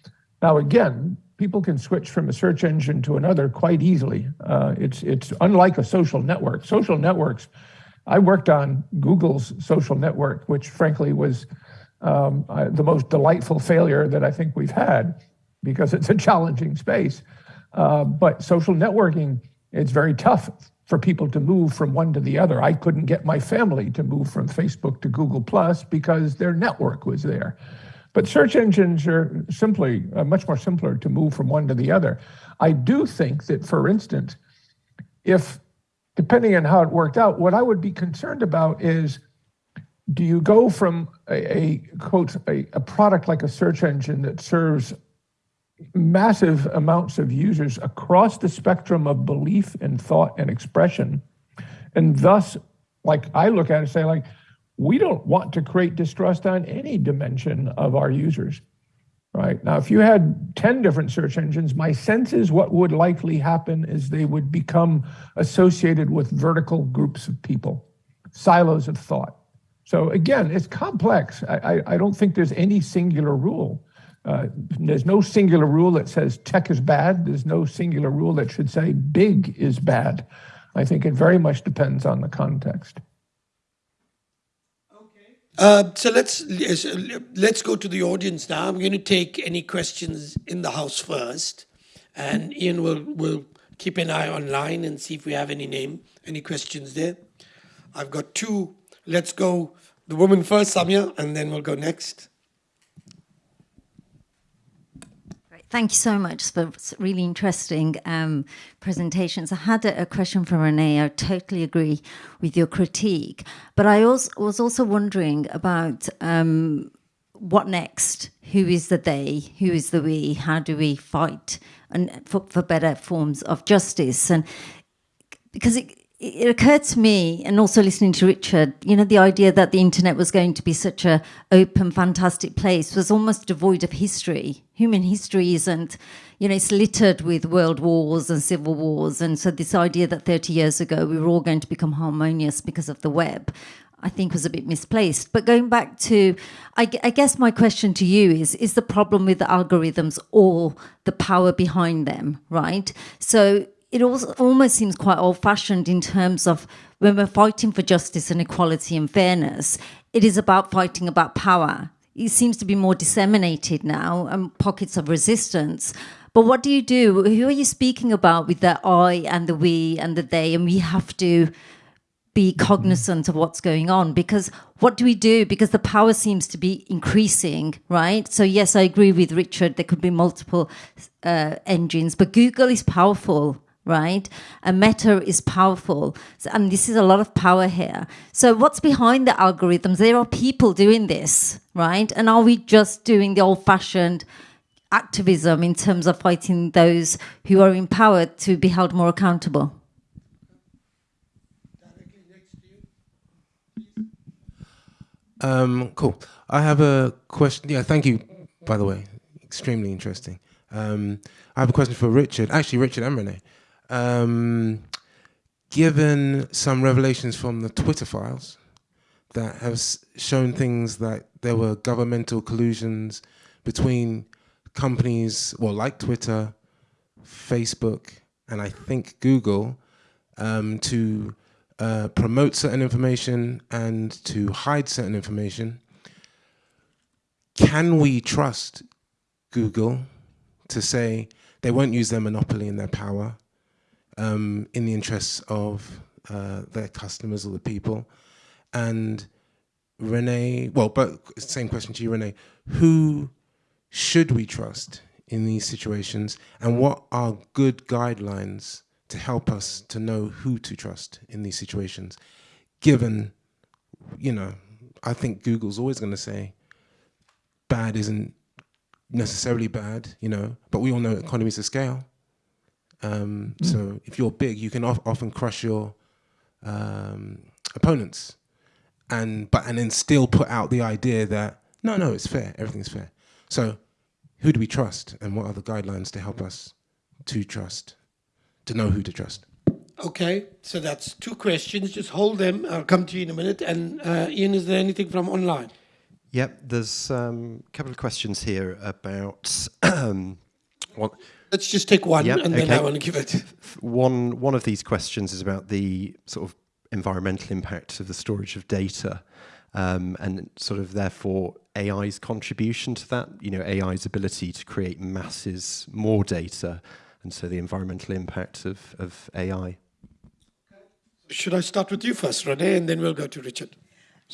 Now, again, people can switch from a search engine to another quite easily. Uh, it's it's unlike a social network. Social networks, I worked on Google's social network, which frankly was um, the most delightful failure that I think we've had because it's a challenging space. Uh, but social networking, it's very tough for people to move from one to the other. I couldn't get my family to move from Facebook to Google Plus because their network was there. But search engines are simply uh, much more simpler to move from one to the other. I do think that, for instance, if depending on how it worked out, what I would be concerned about is do you go from a, a quote a, a product like a search engine that serves massive amounts of users across the spectrum of belief and thought and expression and thus like i look at it say like we don't want to create distrust on any dimension of our users right now if you had 10 different search engines my sense is what would likely happen is they would become associated with vertical groups of people silos of thought so again it's complex i, I, I don't think there's any singular rule uh, there's no singular rule that says tech is bad. There's no singular rule that should say big is bad. I think it very much depends on the context. Uh, so let's let's go to the audience now. I'm going to take any questions in the house first, and Ian will will keep an eye online and see if we have any name any questions there. I've got two. Let's go the woman first, Samia, and then we'll go next. Thank you so much for really interesting um, presentations. I had a, a, question from Renee. I totally agree with your critique, but I also, was also wondering about um, what next? Who is the they? Who is the we? How do we fight and for, for better forms of justice? And because it, it occurred to me, and also listening to Richard, you know, the idea that the internet was going to be such a open, fantastic place was almost devoid of history. Human history isn't, you know, it's littered with world wars and civil wars, and so this idea that 30 years ago we were all going to become harmonious because of the web, I think was a bit misplaced. But going back to, I, I, guess my question to you is, is the problem with the algorithms or the power behind them, right? So it also almost seems quite old fashioned in terms of when we're fighting for justice and equality and fairness, it is about fighting about power. It seems to be more disseminated now and pockets of resistance. But what do you do? Who are you speaking about with the I and the we and the they? And we have to be cognizant of what's going on because what do we do? Because the power seems to be increasing, right? So, yes, I agree with Richard, there could be multiple uh, engines, but Google is powerful right? And Meta is powerful. And this is a lot of power here. So, what's behind the algorithms? There are people doing this, right? And are we just doing the old fashioned activism in terms of fighting those who are empowered to be held more accountable? Um, cool. I have a question. Yeah, thank you, by the way. Extremely interesting. Um, I have a question for Richard. Actually, Richard and Renee. Um, given some revelations from the Twitter files that have shown things that there were governmental collusions between companies, well, like Twitter, Facebook, and I think Google, um, to uh, promote certain information and to hide certain information. Can we trust Google to say they won't use their monopoly and their power um, in the interests of uh, their customers or the people. And Renee, well, but same question to you, Renee. Who should we trust in these situations, and what are good guidelines to help us to know who to trust in these situations? Given, you know, I think Google's always going to say bad isn't necessarily bad, you know, but we all know economies of scale. Um, mm. So if you're big, you can often crush your um, opponents, and but and then still put out the idea that no, no, it's fair, everything's fair. So who do we trust, and what are the guidelines to help us to trust, to know who to trust? Okay, so that's two questions. Just hold them. I'll come to you in a minute. And uh, Ian, is there anything from online? Yep, there's um, a couple of questions here about um, what Let's just take one, yep, and then okay. I want to give it. One one of these questions is about the sort of environmental impact of the storage of data, um, and sort of therefore AI's contribution to that. You know, AI's ability to create masses more data, and so the environmental impact of of AI. Should I start with you first, Renee, and then we'll go to Richard?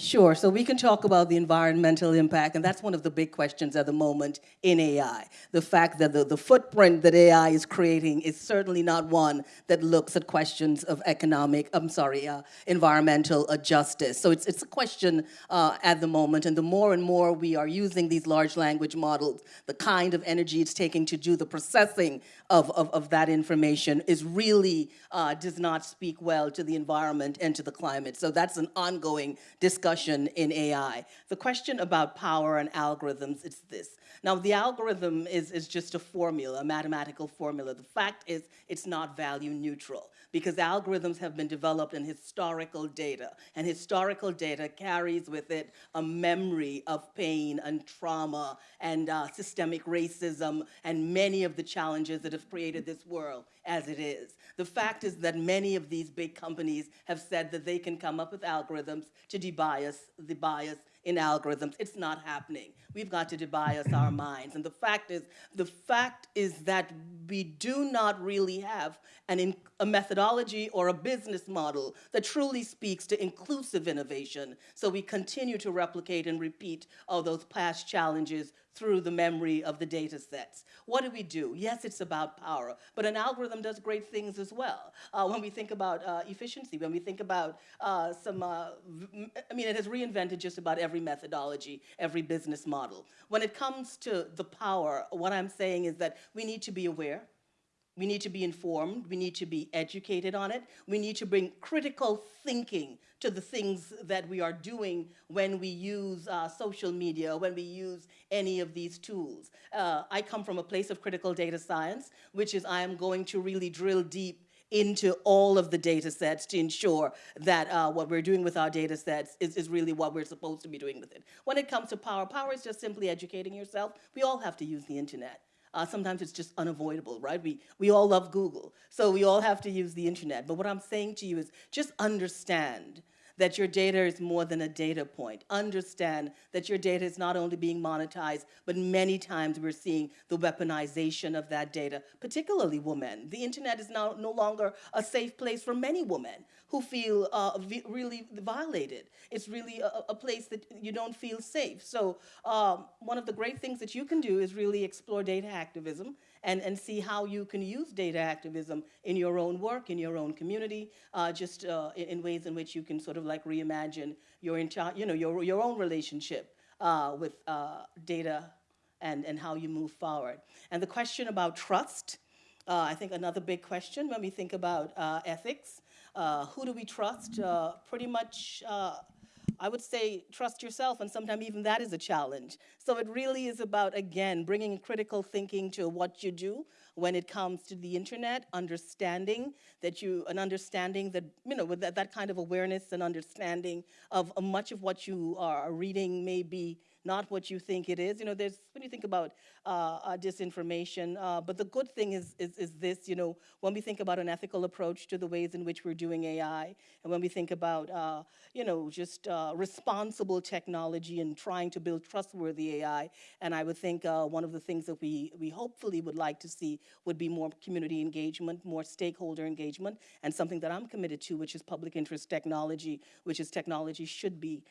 Sure. So we can talk about the environmental impact, and that's one of the big questions at the moment in AI. The fact that the, the footprint that AI is creating is certainly not one that looks at questions of economic, I'm sorry, uh, environmental uh, justice. So it's, it's a question uh, at the moment, and the more and more we are using these large language models, the kind of energy it's taking to do the processing of, of, of that information is really uh, does not speak well to the environment and to the climate. So that's an ongoing discussion in AI. The question about power and algorithms is this. Now, the algorithm is, is just a formula, a mathematical formula. The fact is it's not value neutral because algorithms have been developed in historical data, and historical data carries with it a memory of pain and trauma and uh, systemic racism and many of the challenges that have created this world as it is. The fact is that many of these big companies have said that they can come up with algorithms to debias the bias in algorithms. It's not happening. We've got to debias our minds. And the fact is, the fact is that we do not really have an in, a methodology or a business model that truly speaks to inclusive innovation. So we continue to replicate and repeat all those past challenges through the memory of the data sets. What do we do? Yes, it's about power, but an algorithm does great things as well. Uh, when we think about uh, efficiency, when we think about uh, some, uh, I mean, it has reinvented just about every methodology, every business model. When it comes to the power, what I'm saying is that we need to be aware, we need to be informed. We need to be educated on it. We need to bring critical thinking to the things that we are doing when we use uh, social media, when we use any of these tools. Uh, I come from a place of critical data science, which is I am going to really drill deep into all of the data sets to ensure that uh, what we're doing with our data sets is, is really what we're supposed to be doing with it. When it comes to power, power is just simply educating yourself. We all have to use the internet. Uh, sometimes it's just unavoidable, right? We, we all love Google, so we all have to use the internet. But what I'm saying to you is just understand that your data is more than a data point. Understand that your data is not only being monetized, but many times we're seeing the weaponization of that data, particularly women. The internet is now no longer a safe place for many women who feel uh, really violated. It's really a, a, place that you don't feel safe. So um, one of the great things that you can do is really explore data activism and, and see how you can use data activism in your own work, in your own community, uh, just uh, in, in, ways in which you can sort of like reimagine your entire, you know, your, your own relationship uh, with uh, data and, and how you move forward. And the question about trust, uh, I think another big question when we think about uh, ethics, who do we trust? pretty much I would say trust yourself, and sometimes even that is a challenge. So it really is about, again, bringing critical thinking to what you do when it comes to the internet, understanding that you, an understanding that, you know, with that, that kind of awareness and understanding of uh, much of what you are reading may be not what you think it is. You know, there's, when you think about uh, uh, disinformation, uh, but the good thing is, is, is this, you know, when we think about an ethical approach to the ways in which we're doing AI, and when we think about, uh, you know, just uh, responsible technology and trying to build trustworthy AI, and I would think uh, one of the things that we, we hopefully would like to see would be more community engagement, more stakeholder engagement, and something that I'm committed to, which is public interest technology, which is technology should be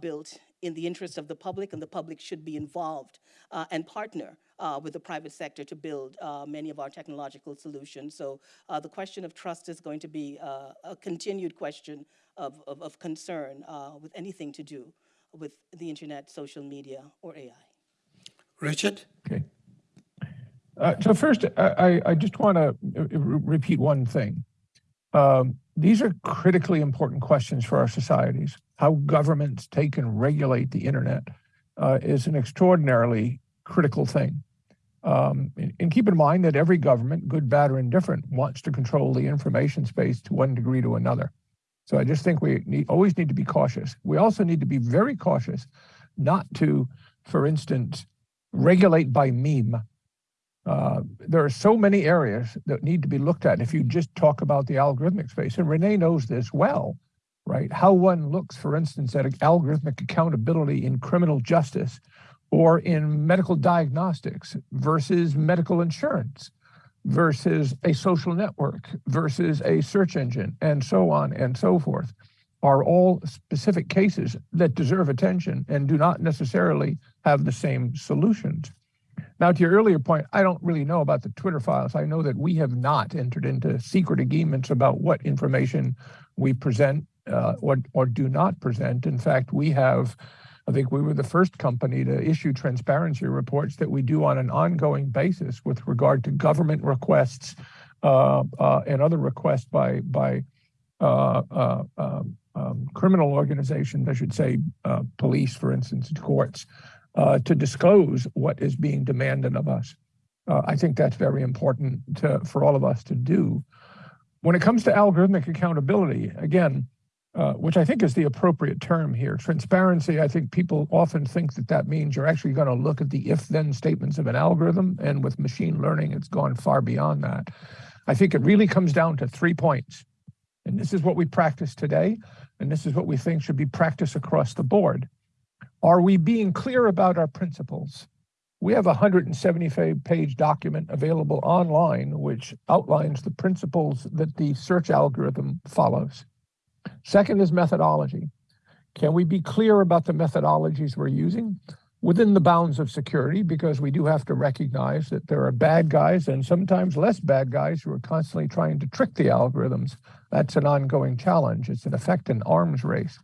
built in the interest of the public, and the public should be involved uh, and partner uh, with the private sector to build uh, many of our technological solutions. So uh, the question of trust is going to be uh, a continued question of, of, of concern uh, with anything to do with the internet, social media, or AI. Richard? Okay. so first, I, I just want to repeat one thing. Um, these are critically important questions for our societies. How governments take and regulate the internet uh, is an extraordinarily critical thing. Um, and, keep in mind that every government, good, bad, or indifferent, wants to control the information space to one degree to another. So I just think we need, always need to be cautious. We also need to be very cautious not to, for instance, regulate by meme uh, there are so many areas that need to be looked at if you just talk about the algorithmic space. And Renee knows this well, right? How one looks, for instance, at algorithmic accountability in criminal justice or in medical diagnostics versus medical insurance. versus a social network versus a search engine and so on and so forth are all specific cases that deserve attention and do not necessarily have the same solutions. Now, to your earlier point, I don't really know about the Twitter files. I know that we have not entered into secret agreements about what information we present uh, or, or do not present. In fact, we have, I think we were the first company to issue transparency reports that we do on an ongoing basis with regard to government requests uh, uh, and other requests by, by uh, uh, um, um, criminal organizations, I should say, uh, police, for instance, courts, uh, to disclose what is being demanded of us. Uh, I think that's very important to, for all of us to do. When it comes to algorithmic accountability, again, uh, which I think is the appropriate term here, transparency, I think people often think that that means you're actually going to look at the if-then statements of an algorithm, and with machine learning, it's gone far beyond that. I think it really comes down to three points. And this is what we practice today, and this is what we think should be practiced across the board. Are we being clear about our principles? We have a 175 page document available online which outlines the principles that the search algorithm follows. Second is methodology. Can we be clear about the methodologies we're using within the bounds of security? Because we do have to recognize that there are bad guys and sometimes less bad guys who are constantly trying to trick the algorithms. That's an ongoing challenge. It's in effect an arms race.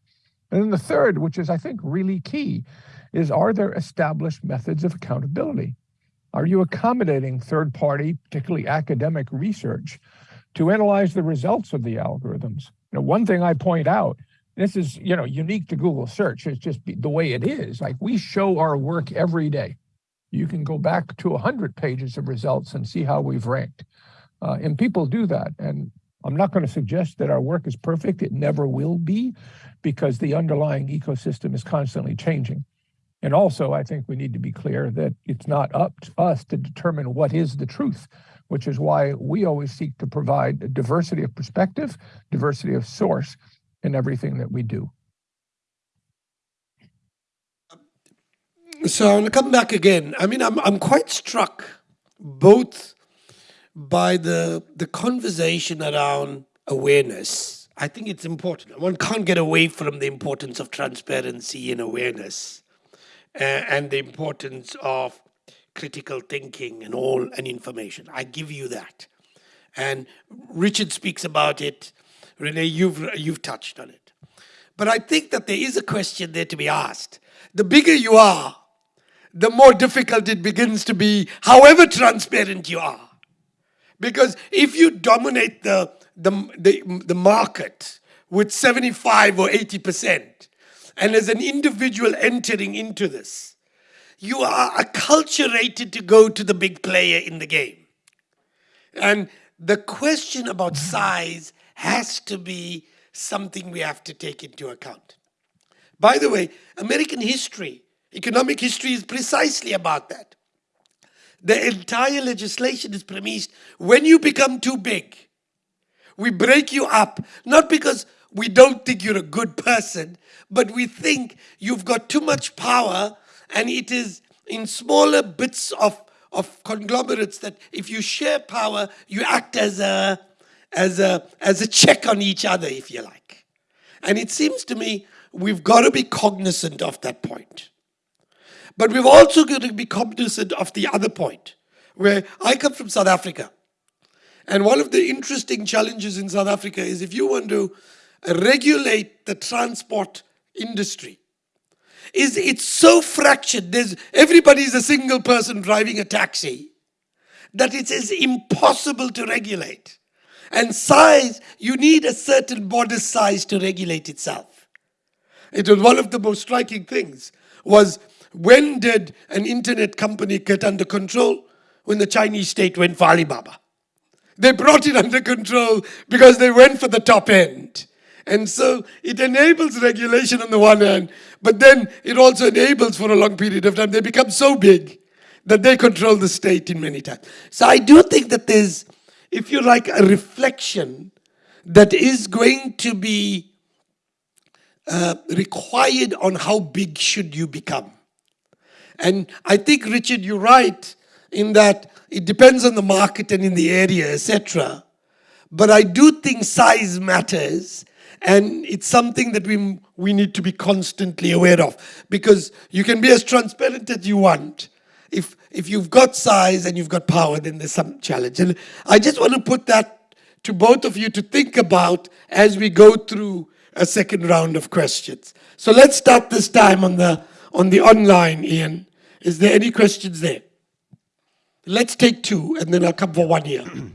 And then the third, which is I think really key, is are there established methods of accountability? Are you accommodating third party, particularly academic research to analyze the results of the algorithms? You know, one thing I point out, this is, you know, unique to Google search. It's just the way it is. Like we show our work every day. You can go back to 100 pages of results and see how we've ranked. Uh, and people do that. And I'm not going to suggest that our work is perfect. It never will be because the underlying ecosystem is constantly changing. And also, I think we need to be clear that it's not up to us to determine what is the truth, which is why we always seek to provide a diversity of perspective, diversity of source in everything that we do. So I want to come back again. I mean, I'm, I'm quite struck both by the, the conversation around awareness. I think it's important. One can't get away from the importance of transparency and awareness uh, and the importance of critical thinking and all and information. I give you that. And Richard speaks about it. Renee, you've, you've touched on it. But I think that there is a question there to be asked. The bigger you are, the more difficult it begins to be, however transparent you are. Because if you dominate the, the, the, the market with 75 or 80%, and as an individual entering into this, you are acculturated to go to the big player in the game. And the question about mm-hmm. size has to be something we have to take into account. By the way, American history, economic history is precisely about that. The entire legislation is premised when you become too big, we break you up, not because we don't think you're a good person, but we think you've got too much power and it is in smaller bits of, of conglomerates that if you share power, you act as a, as, a, as a check on each other, if you like. And it seems to me we've got to be cognizant of that point. But we've also got to be cognizant of the other point, where I come from South Africa. And one of the interesting challenges in South Africa is if you want to regulate the transport industry, is it's so fractured. There's everybody's a single person driving a taxi that it is impossible to regulate. And size, you need a certain border size to regulate itself. It was one of the most striking things was when did an internet company get under control? When the Chinese state went for Alibaba. They brought it under control because they went for the top end. And so it enables regulation on the one hand, but then it also enables for a long period of time, they become so big that they control the state in many times. So I do think that there's, if you like, a reflection that is going to be uh, required on how big should you become. And I think, Richard, you're right in that it depends on the market and in the area, etc. But I do think size matters, and it's something that we we need to be constantly aware of because you can be as transparent as you want. If if you've got size and you've got power, then there's some challenge. And I just want to put that to both of you to think about as we go through a second round of questions. So let's start this time on the on the online, Ian. Is there any questions there? Let's take two, and then I'll come for one here.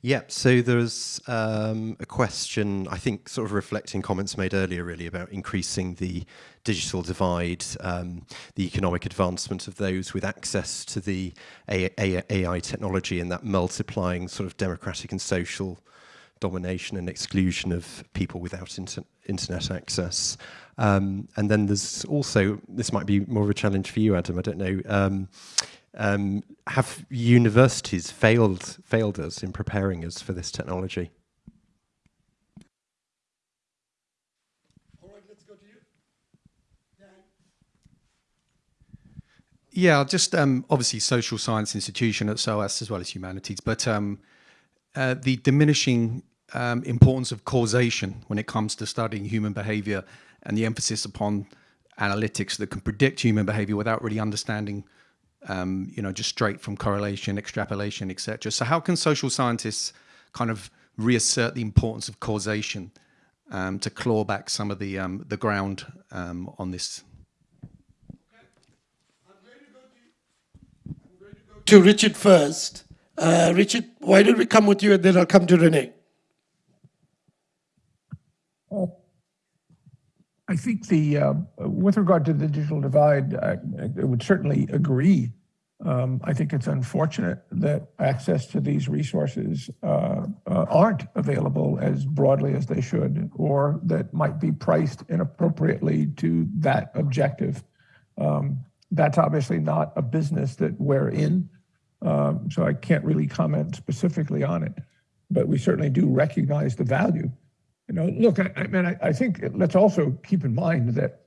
Yeah, so there's um, a question, I think, sort of reflecting comments made earlier, really, about increasing the digital divide, um, the economic advancement of those with access to the AI technology, and that multiplying sort of democratic and social domination and exclusion of people without inter internet access. Um, and then there's also, this might be more of a challenge for you, Adam, I don't know. Um, um, have universities failed failed us in preparing us for this technology? All right, let's go to you. Dan. Yeah, just um, obviously social science institution at SOAS as well as humanities, but um, uh, the diminishing um, importance of causation when it comes to studying human behavior and the emphasis upon analytics that can predict human behavior without really understanding um, you know, just straight from correlation, extrapolation, etc. So how can social scientists kind of reassert the importance of causation um, to claw back some of the um, the ground um, on this? To Richard first. Uh, Richard, why don't we come with you and then I'll come to Renee. I think the, uh, with regard to the digital divide, I, I would certainly agree. Um, I think it's unfortunate that access to these resources uh, uh, aren't available as broadly as they should, or that might be priced inappropriately to that objective. Um, that's obviously not a business that we're in, um, so I can't really comment specifically on it, but we certainly do recognize the value you know, look, I, I mean, I, I, think let's also keep in mind that,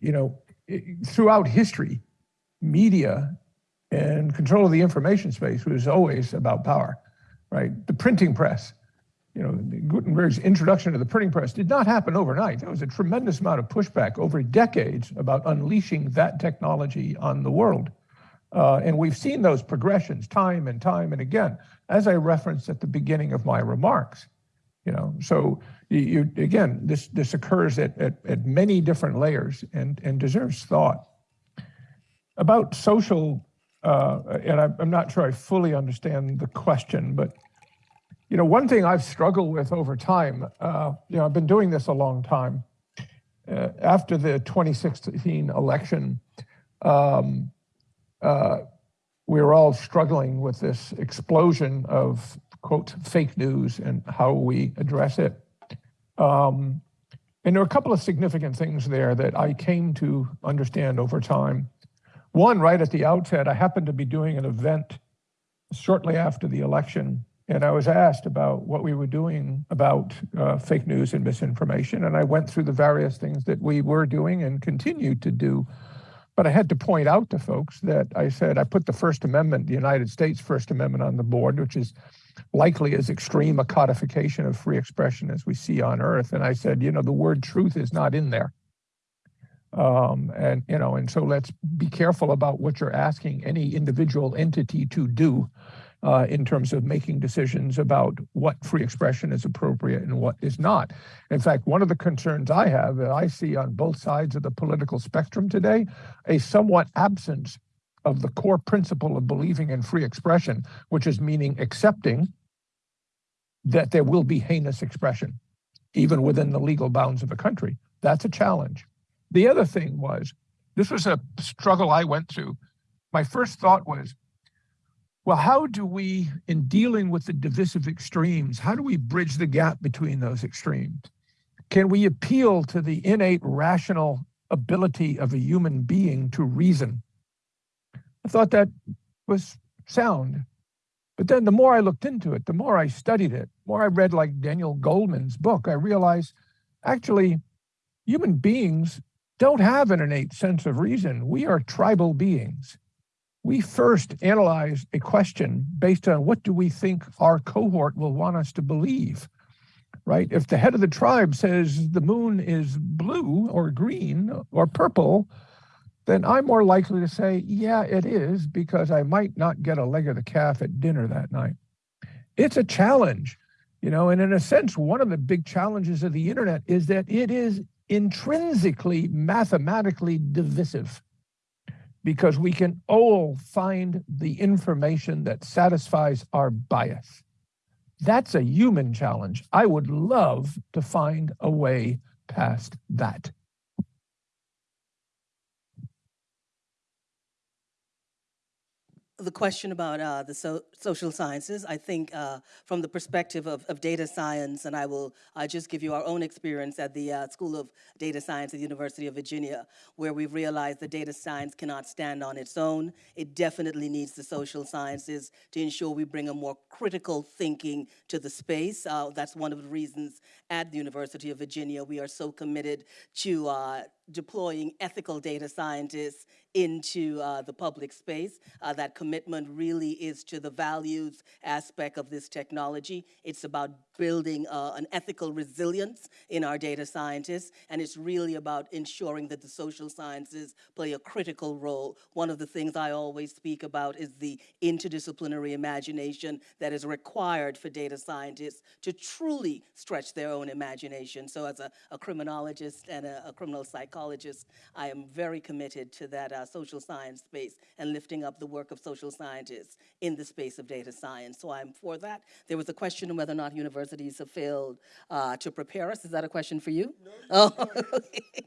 you know, it, throughout history, media and control of the information space was always about power, right? The printing press, you know, Gutenberg's introduction to the printing press did not happen overnight. There was a tremendous amount of pushback over decades about unleashing that technology on the world. Uh, and we've seen those progressions time and time and again, as I referenced at the beginning of my remarks. You know, so you, again, this this occurs at, at, at many different layers and, and deserves thought. About social, uh, and I, I'm not sure I fully understand the question, but you know, one thing I've struggled with over time, uh, you know, I've been doing this a long time. Uh, after the 2016 election, um, uh, we were all struggling with this explosion of quote, fake news and how we address it. Um, and there are a couple of significant things there that I came to understand over time. One, right at the outset, I happened to be doing an event shortly after the election, and I was asked about what we were doing about uh, fake news and misinformation. And I went through the various things that we were doing and continue to do. But I had to point out to folks that I said I put the First Amendment, the United States First Amendment, on the board, which is likely as extreme a codification of free expression as we see on earth. And I said, you know, the word truth is not in there. Um, and, you know, and so let's be careful about what you're asking any individual entity to do Uh, in terms of making decisions about what free expression is appropriate and what is not. In fact, one of the concerns I have that I see on both sides of the political spectrum today, a somewhat absence of the core principle of believing in free expression, which is meaning accepting that there will be heinous expression, even within the legal bounds of a country. That's a challenge. The other thing was, this was a struggle I went through. My first thought was, well, how do we, in dealing with the divisive extremes, how do we bridge the gap between those extremes? Can we appeal to the innate rational ability of a human being to reason? I thought that was sound. But then the more I looked into it, the more I studied it, the more I read like Daniel Goleman's book, I realized actually human beings don't have an innate sense of reason. We are tribal beings. We first analyze a question based on what do we think our cohort will want us to believe, right? If the head of the tribe says the moon is blue or green or purple, then I'm more likely to say, yeah, it is, because I might not get a leg of the calf at dinner that night. It's a challenge, you know, and in a sense, one of the big challenges of the internet is that it is intrinsically mathematically divisive because we can all find the information that satisfies our bias. That's a human challenge. I would love to find a way past that. The question about uh, the so social sciences, I think uh, from the perspective of, of, data science, and I will uh, just give you our own experience at the uh, School of Data Science at the University of Virginia, where we've realized that data science cannot stand on its own. It definitely needs the social sciences to ensure we bring a more critical thinking to the space. Uh, that's one of the reasons at the University of Virginia we are so committed to uh, deploying ethical data scientists into uh, the public space. Uh, that commitment really is to the values aspect of this technology. It's about building uh, an ethical resilience in our data scientists, and it's really about ensuring that the social sciences play a critical role. One of the things I always speak about is the interdisciplinary imagination that is required for data scientists to truly stretch their own imagination. So as a, a criminologist and a, a, criminal psychologist, I am very committed to that uh, social science space and lifting up the work of social scientists in the space of data science. So I'm for that. There was a question of whether or not universities universities have failed uh, to prepare us. Is that a question for you? No. Oh, okay.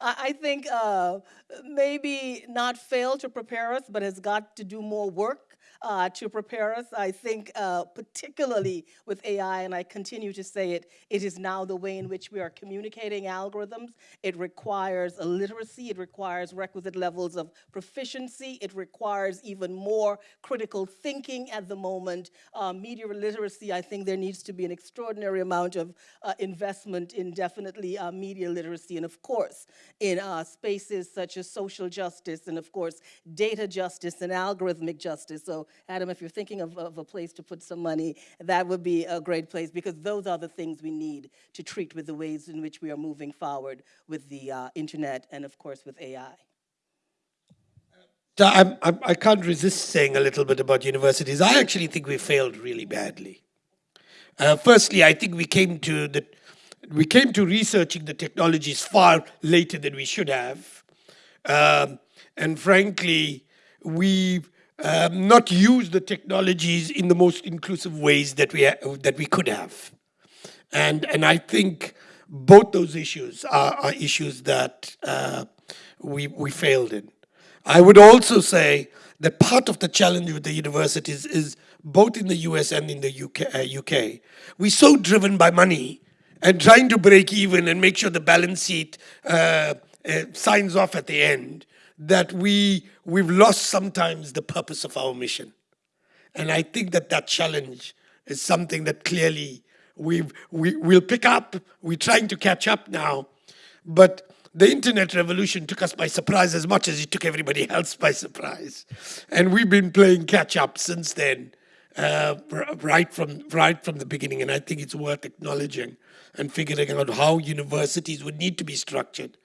I think uh, maybe not failed to prepare us, but has got to do more work uh, to prepare us. I think uh, particularly with AI, and I continue to say it, it is now the way in which we are communicating algorithms. It requires a literacy, it requires requisite levels of proficiency, it requires even more critical thinking at the moment. Uh, media literacy, I think there needs to be an extraordinary amount of uh, investment in definitely uh, media literacy, and of course, in uh, spaces such as social justice, and of course, data justice and algorithmic justice. So Adam, if you're thinking of, of a place to put some money, that would be a great place because those are the things we need to treat with the ways in which we are moving forward with the uh, internet and of course with AI. I'm, I can not resist saying a little bit about universities. I actually think we failed really badly. Uh, firstly, I think we came to the we came to researching the technologies far later than we should have, um, and frankly, we um, not use the technologies in the most inclusive ways that we that we could have, and and I think both those issues are, are issues that uh, we we failed in. I would also say that part of the challenge with the universities is both in the US and in the UK. Uh, UK. We're so driven by money and trying to break even and make sure the balance sheet uh, uh signs off at the end that we we've lost sometimes the purpose of our mission. And I think that that challenge is something that clearly we've, we, we'll pick up. We're trying to catch up now. But the internet revolution took us by surprise as much as it took everybody else by surprise. And we've been playing catch up since then, uh, right, from, right from the beginning. And I think it's worth acknowledging and figuring out how universities would need to be structured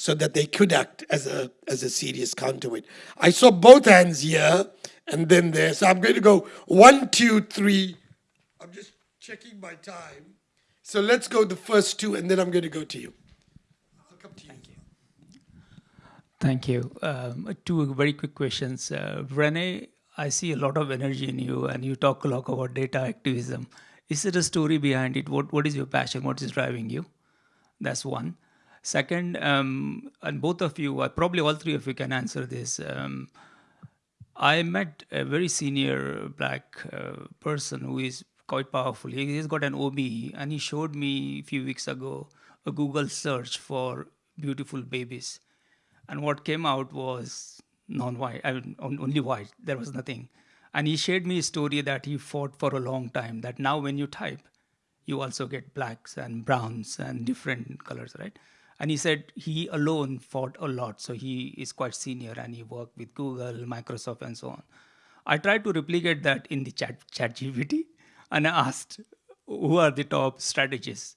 so that they could act as a, as a serious counterweight. I saw both hands here and then there. So I'm going to go one, two, three. I'm just checking my time. So let's go the first two and then I'm going to go to you. I'll come to you. Thank you. Thank you. Um, two very quick questions. Uh, Renee, I see a lot of energy in you and you talk a lot about data activism. Is there a story behind it? What, what is your passion? What is driving you? That's one. Second, um, and both of you, uh, probably all three of you can answer this. Um, I met a very senior black uh, person who is quite powerful. He, he's got an OBE, and he showed me a few weeks ago a Google search for beautiful babies. And what came out was non-white, I mean, only white. There was nothing. And he shared me a story that he fought for a long time. That now, when you type, you also get blacks and browns and different colors, right? And he said he alone fought a lot. So he is quite senior and he worked with Google, Microsoft, and so on. I tried to replicate that in the chat, ChatGPT and I asked, who are the top strategists?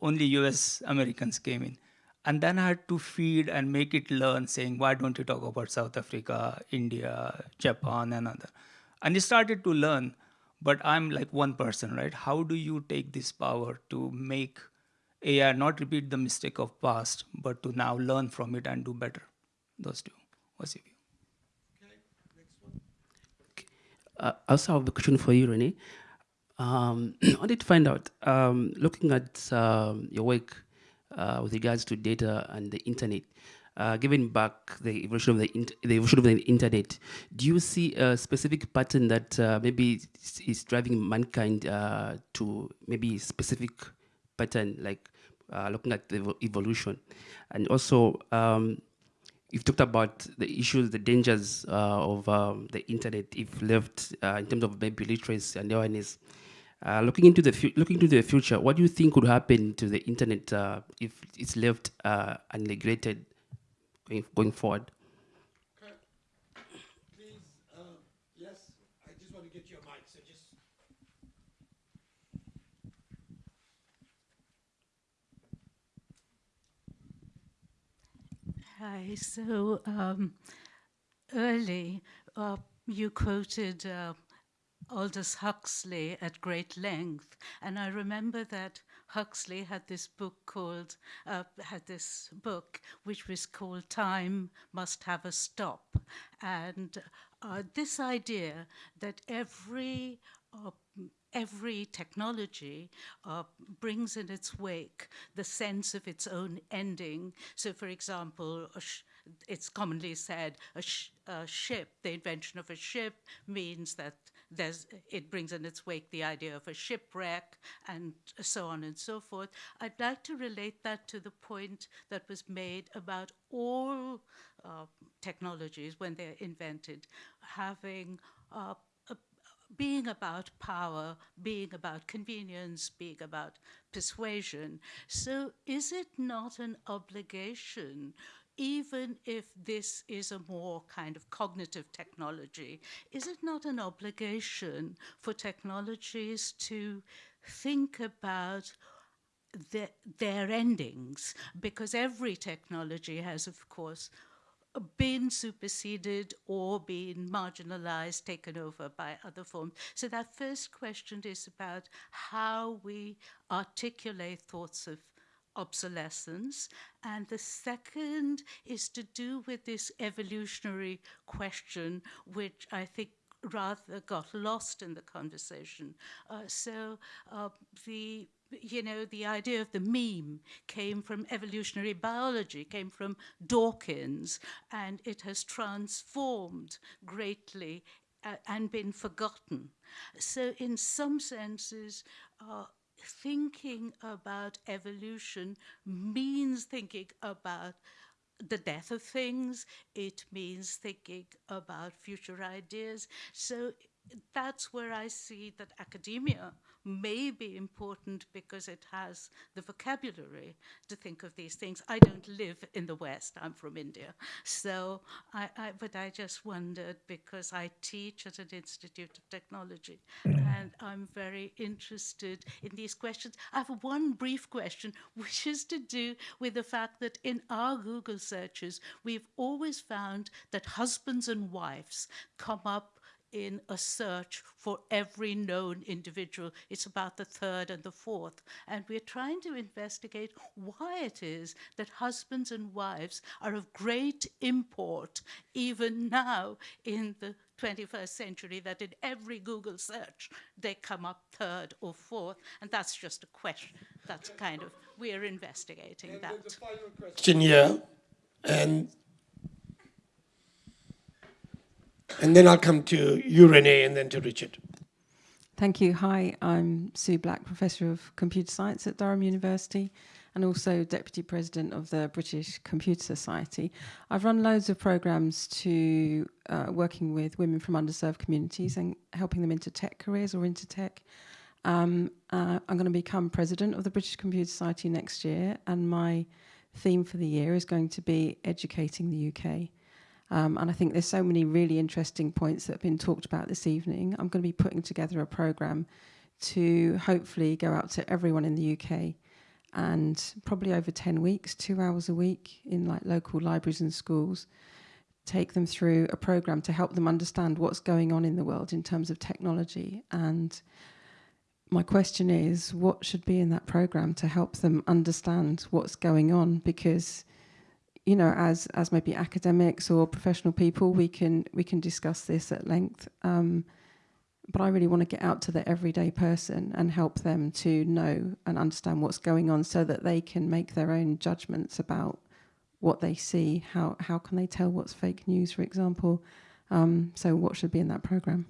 Only US Americans came in. And then I had to feed and make it learn, saying, why don't you talk about South Africa, India, Japan, and other? And it started to learn, but I'm like one person, right? How do you take this power to make AI not repeat the mistake of past, but to now learn from it and do better? Those two. What's your view? Okay, Uh, I also have a question for you, Renee. Um, I wanted to find out, um, looking at um, your work uh, with regards to data and the internet, uh, given back the evolution of the, the evolution of the internet, do you see a specific pattern that uh, maybe is, is driving mankind uh, to maybe specific pattern, like uh, looking at the evolution, and also um, you've talked about the issues, the dangers uh, of um, the internet if left uh, in terms of maybe literacy and awareness. Uh, looking into the looking into the future, what do you think would happen to the internet uh, if it's left uh, unregulated going, going forward? Please, yes, I just want to get your mic, so just. Hi. So um, early, uh, you quoted uh, Aldous Huxley at great length, and I remember that Huxley had this book called uh, had this book which was called Time Must Have a Stop, and uh, this idea that every uh, every technology uh, brings in its wake the sense of its own ending. So, for example, it's commonly said a, sh a, ship, the invention of a ship means that it brings in its wake the idea of a shipwreck and so on and so forth. I'd like to relate that to the point that was made about all uh, technologies when they're invented having uh, being about power, being about convenience, being about persuasion. So is it not an obligation even if this is a more kind of cognitive technology, is it not an obligation for technologies to think about the, their endings? Because every technology has, of course, been superseded or been marginalized, taken over by other forms. So that first question is about how we articulate thoughts of obsolescence. And the second is to do with this evolutionary question, which I think rather got lost in the conversation. Uh, so uh, the you know, the idea of the meme came from evolutionary biology, came from Dawkins, and it has transformed greatly uh, and been forgotten. So, in some senses, uh, thinking about evolution means thinking about the death of things, it means thinking about future ideas. So, that's where I see that academia may be important because it has the vocabulary to think of these things. I don't live in the West, I'm from India. So, I, I, but I just wondered because I teach at an Institute of Technology and I'm very interested in these questions. I have one brief question, which is to do with the fact that in our Google searches, we've always found that husbands and wives come up in a search for every known individual. It's about the third and the fourth. And we're trying to investigate why it is that husbands and wives are of great import, even now in the 21st century, that in every Google search they come up third or fourth. And that's just a question. That's kind of, we're investigating and that. The final question here, and And then I'll come to you, Renee, and then to Richard. Thank you. Hi, I'm Sue Black, Professor of Computer Science at Durham University and also Deputy President of the British Computer Society. I've run loads of programs to uh, working with women from underserved communities and helping them into tech careers or into tech. Um, uh, I'm going to become President of the British Computer Society next year and my theme for the year is going to be educating the UK. Um, and I think there's so many really interesting points that have been talked about this evening. I'm going to be putting together a program to hopefully go out to everyone in the UK and probably over 10 weeks, two hours a week in like local libraries and schools, take them through a program to help them understand what's going on in the world in terms of technology. And my question is, what should be in that program to help them understand what's going on? Because you know, as as maybe academics or professional people, we can we can discuss this at length. Um, but I really want to get out to the everyday person and help them to know and understand what's going on, so that they can make their own judgments about what they see. How how can they tell what's fake news, for example? Um, so what should be in that program?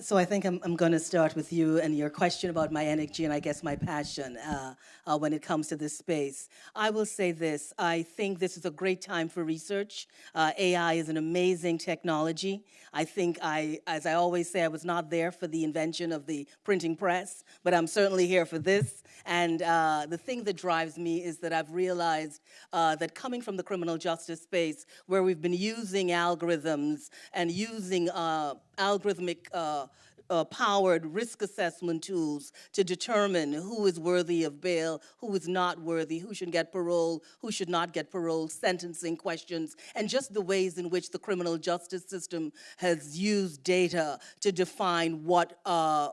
So I think I'm, I'm going to start with you and your question about my energy and I guess my passion uh, uh, when it comes to this space. I will say this, I think this is a great time for research. Uh, AI is an amazing technology. I think I, as I always say, I was not there for the invention of the printing press, but I'm certainly here for this. And uh, the thing that drives me is that I've realized uh, that coming from the criminal justice space, where we've been using algorithms and using uh, algorithmic uh, uh, powered risk assessment tools to determine who is worthy of bail, who is not worthy, who should get parole, who should not get parole, sentencing questions, and just the ways in which the criminal justice system has used data to define what uh,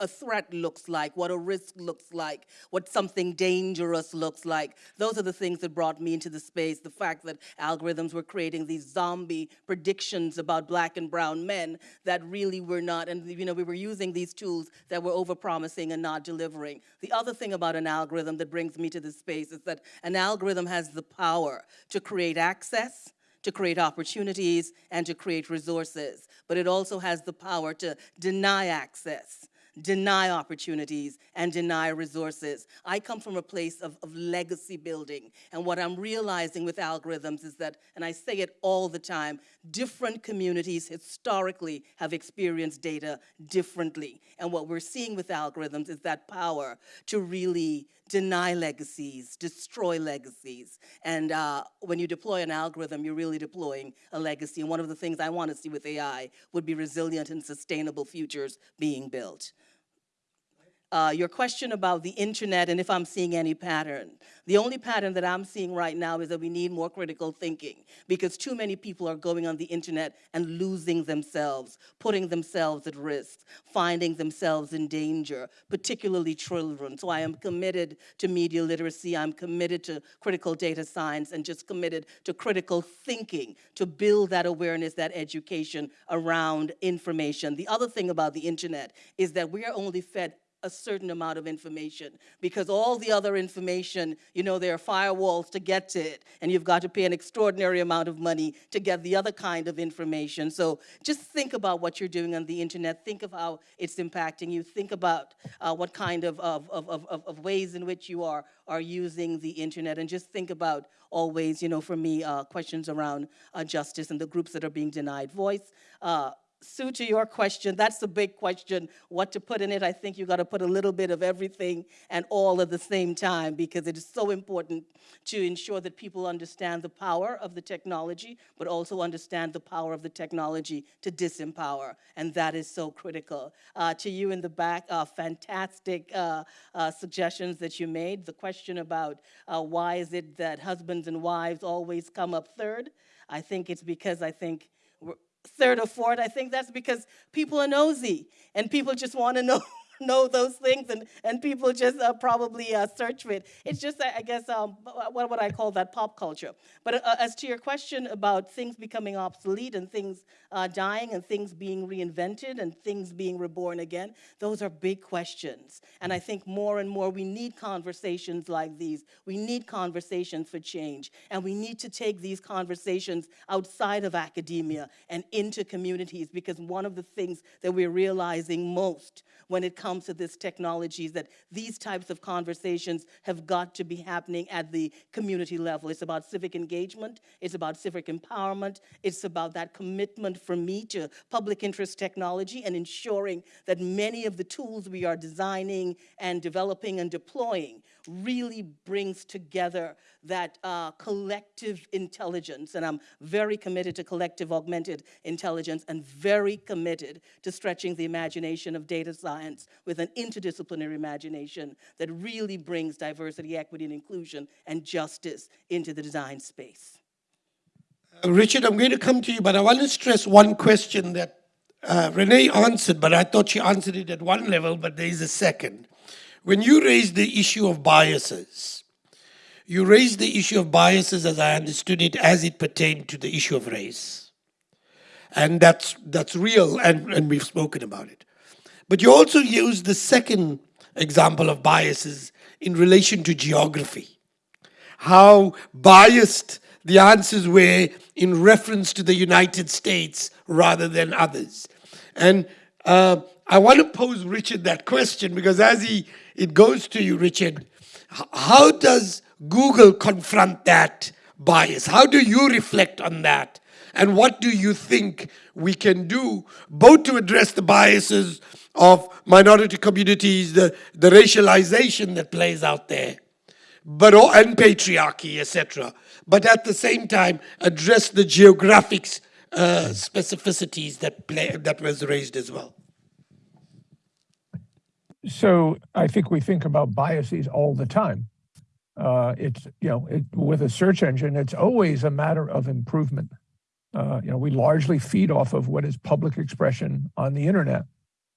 a threat looks like, what a risk looks like, what something dangerous looks like. Those are the things that brought me into the space. The fact that algorithms were creating these zombie predictions about black and brown men that really were not, and you know, we were using these tools that were overpromising and not delivering. The other thing about an algorithm that brings me to this space is that an algorithm has the power to create access, to create opportunities, and to create resources. But it also has the power to deny access deny opportunities, and deny resources. I come from a place of, of legacy building, and what I'm realizing with algorithms is that, and I say it all the time, different communities historically have experienced data differently. And what we're seeing with algorithms is that power to really deny legacies, destroy legacies. And uh, when you deploy an algorithm, you're really deploying a legacy. And one of the things I want to see with AI would be resilient and sustainable futures being built. Uh, your question about the internet and if I'm seeing any pattern. The only pattern that I'm seeing right now is that we need more critical thinking because too many people are going on the internet and losing themselves, putting themselves at risk, finding themselves in danger, particularly children. So I am committed to media literacy, I'm committed to critical data science and just committed to critical thinking to build that awareness, that education around information. The other thing about the internet is that we are only fed a certain amount of information because all the other information, you know, there are firewalls to get to it, and you've got to pay an extraordinary amount of money to get the other kind of information. So just think about what you're doing on the internet. Think of how it's impacting you. Think about uh, what kind of, of, of, of, of ways in which you are, are using the internet, and just think about always, you know, for me, uh, questions around uh, justice and the groups that are being denied voice. Sue, to your question, that's the big question, what to put in it. I think you got to put a little bit of everything and all at the same time because it is so important to ensure that people understand the power of the technology, but also understand the power of the technology to disempower, and that is so critical. Uh, to you in the back, uh, fantastic uh, uh suggestions that you made. The question about uh, why is it that husbands and wives always come up third? I think it's because I think third or fourth. I think that's because people are nosy and people just want to know know those things, and, and people just uh, probably uh, search for it. It's just, I guess, um, what would I call that pop culture. But uh, as to your question about things becoming obsolete and things uh, dying and things being reinvented and things being reborn again, those are big questions. And I think more and more we need conversations like these. We need conversations for change. And we need to take these conversations outside of academia and into communities because one of the things that we're realizing most when it comes comes to this technology is that these types of conversations have got to be happening at the community level. It's about civic engagement, it's about civic empowerment, it's about that commitment from me to public interest technology and ensuring that many of the tools we are designing and developing and deploying really brings together that uh, collective intelligence. And I'm very committed to collective augmented intelligence and very committed to stretching the imagination of data science with an interdisciplinary imagination that really brings diversity, equity, and inclusion and justice into the design space. Uh, Richard, I'm going to come to you, but I want to stress one question that uh, Renee answered, but I thought she answered it at one level, but there is a second. When you raised the issue of biases, you raised the issue of biases as I understood it as it pertained to the issue of race. And that's, that's real, and, and we've spoken about it. But you also used the second example of biases in relation to geography. How biased the answers were in reference to the United States rather than others. And uh, I want to pose Richard that question because as he it goes to you, Richard, how does Google confront that bias? How do you reflect on that? And what do you think we can do both to address the biases of minority communities, the, the racialization that plays out there, but and patriarchy, etc. But at the same time, address the geographic uh, specificities that play, that was raised as well. So I think we think about biases all the time. Uh, it's, you know, it, with a search engine, it's always a matter of improvement. Uh, you know, we largely feed off of what is public expression on the internet.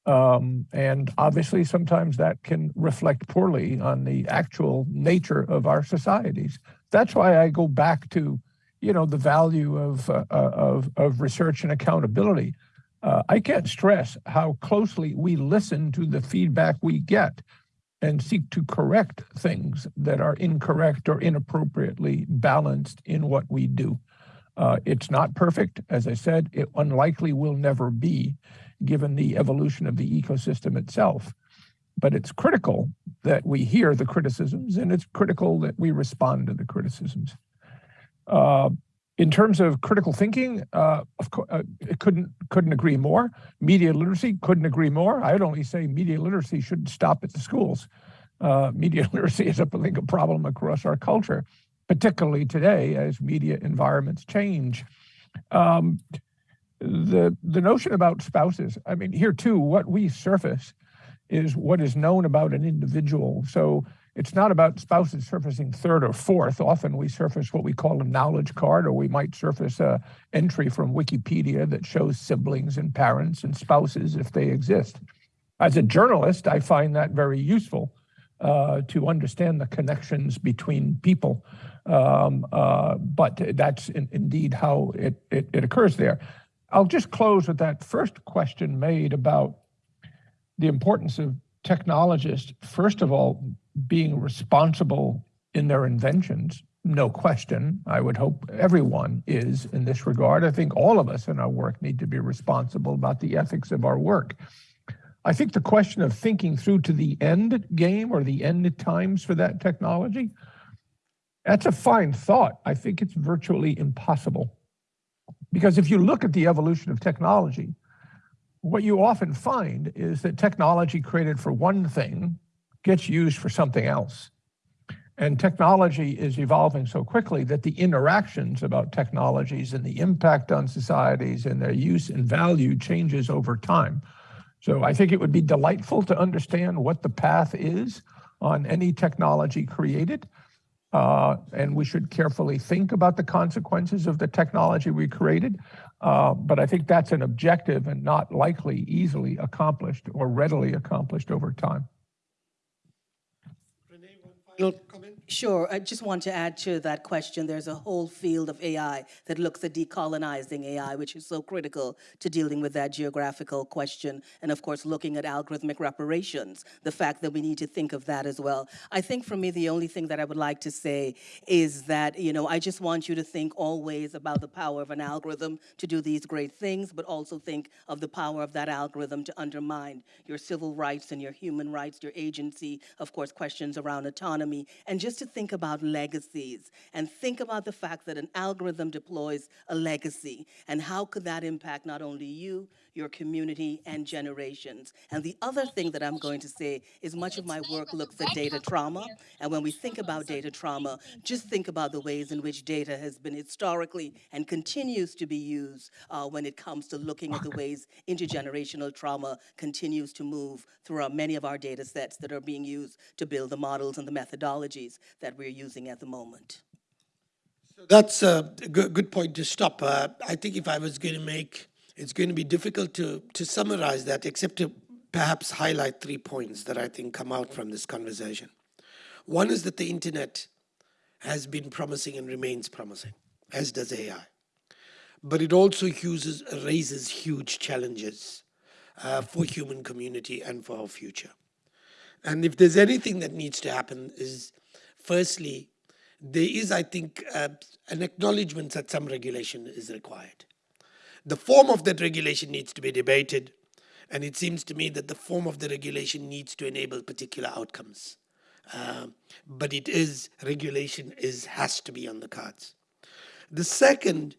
Um, and obviously, sometimes that can reflect poorly on the actual nature of our societies. That's why I go back to, you know, the value of, uh, of, of research and accountability. Uh, I can't stress how closely we listen to the feedback we get and seek to correct things that are incorrect or inappropriately balanced in what we do. Uh, it's not perfect. As I said, it unlikely will never be given the evolution of the ecosystem itself. But it's critical that we hear the criticisms and it's critical that we respond to the criticisms. Uh, in terms of critical thinking, uh, of uh, couldn't couldn't agree more. Media literacy couldn't agree more. I'd only say media literacy shouldn't stop at the schools. Uh, media literacy is, I a problem across our culture, particularly today as media environments change. Um, the the notion about spouses. I mean, here too, what we surface is what is known about an individual. So it's not about spouses surfacing third or fourth. Often we surface what we call a knowledge card, or we might surface a entry from Wikipedia that shows siblings and parents and spouses if they exist. As a journalist, I find that very useful uh, to understand the connections between people. Um, uh, but that's in, indeed how it, it, it occurs there. I'll just close with that first question made about the importance of technologists, first of all, being responsible in their inventions, no question. I would hope everyone is in this regard. I think all of us in our work need to be responsible about the ethics of our work. I think the question of thinking through to the end game or the end times for that technology, that's a fine thought. I think it's virtually impossible. Because if you look at the evolution of technology, what you often find is that technology created for one thing gets used for something else. And technology is evolving so quickly that the interactions about technologies and the impact on societies and their use and value changes over time. So I think it would be delightful to understand what the path is on any technology created. Uh, and we should carefully think about the consequences of the technology we created. Uh, but I think that's an objective and not likely easily accomplished or readily accomplished over time. Final comment? Sure. I just want to add to that question. There's a whole field of AI that looks at decolonizing AI, which is so critical to dealing with that geographical question. And of course, looking at algorithmic reparations, the fact that we need to think of that as well. I think for me, the only thing that I would like to say is that, you know, I just want you to think always about the power of an algorithm to do these great things, but also think of the power of that algorithm to undermine your civil rights and your human rights, your agency, of course, questions around autonomy, and just to think about legacies and think about the fact that an algorithm deploys a legacy. And how could that impact not only you, your community, and generations. And the other thing that I'm going to say is much of my work looks at data trauma. And when we think about data trauma, just think about the ways in which data has been historically and continues to be used uh, when it comes to looking at the ways intergenerational trauma continues to move through many of our data sets that are being used to build the models and the methodologies that we're using at the moment. So that's a good, good point to stop. Uh, I think if I was going to make, it's going to be difficult to, to summarize that, except to perhaps highlight three points that I think come out from this conversation. One is that the internet has been promising and remains promising, as does AI. But it also uses, raises huge challenges uh, for human community and for our future. And if there's anything that needs to happen is, firstly, there is, I think, uh, an acknowledgement that some regulation is required. The form of that regulation needs to be debated, and it seems to me that the form of the regulation needs to enable particular outcomes. Uh, but it is, regulation is, has to be on the cards. The second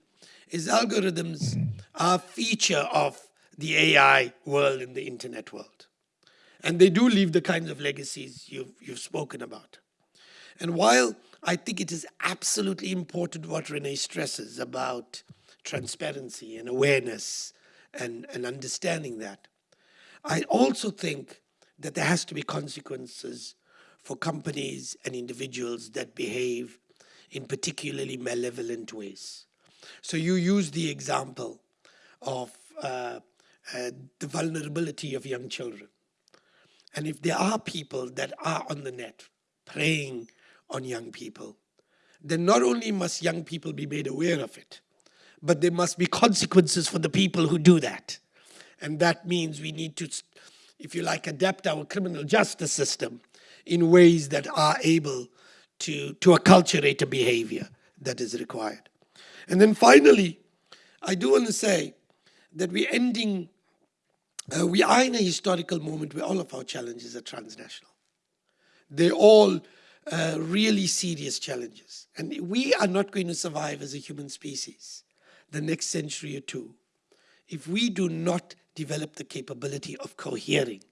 is algorithms are a feature of the AI world and the internet world. And they do leave the kinds of legacies you've, you've spoken about. And while I think it is absolutely important what Renee stresses about transparency and awareness and, and understanding that, I also think that there has to be consequences for companies and individuals that behave in particularly malevolent ways. So you use the example of uh, uh, the vulnerability of young children. And if there are people that are on the net preying on young people, then not only must young people be made aware of it, but there must be consequences for the people who do that. And that means we need to, if you like, adapt our criminal justice system in ways that are able to, to acculturate a behavior that is required. And then finally, I do want to say that we're ending, uh, we are in a historical moment where all of our challenges are transnational. They're all uh, really serious challenges. And we are not going to survive as a human species the next century or two if we do not develop the capability of cohering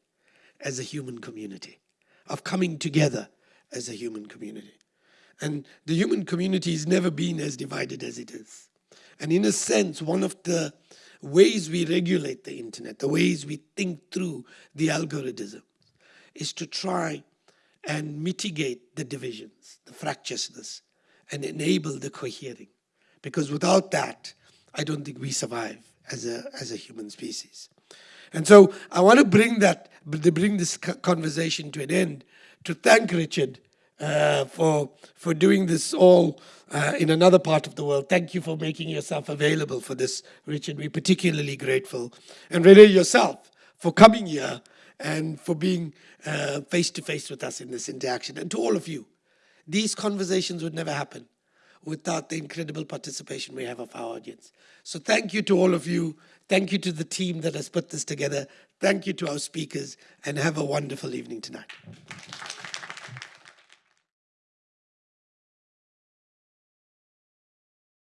as a human community, of coming together as a human community. And the human community has never been as divided as it is. And in a sense, one of the ways we regulate the internet, the ways we think through the algorithm, is to try and mitigate the divisions, the fractiousness, and enable the cohering. Because without that, I don't think we survive as a, as a human species. And so I want to bring that, bring this conversation to an end, to thank Richard uh, for, for doing this all uh, in another part of the world. Thank you for making yourself available for this, Richard. We're particularly grateful. And Renee, yourself, for coming here and for being face to face with us in this interaction. And to all of you, these conversations would never happen without the incredible participation we have of our audience. So thank you to all of you. Thank you to the team that has put this together. Thank you to our speakers, and have a wonderful evening tonight.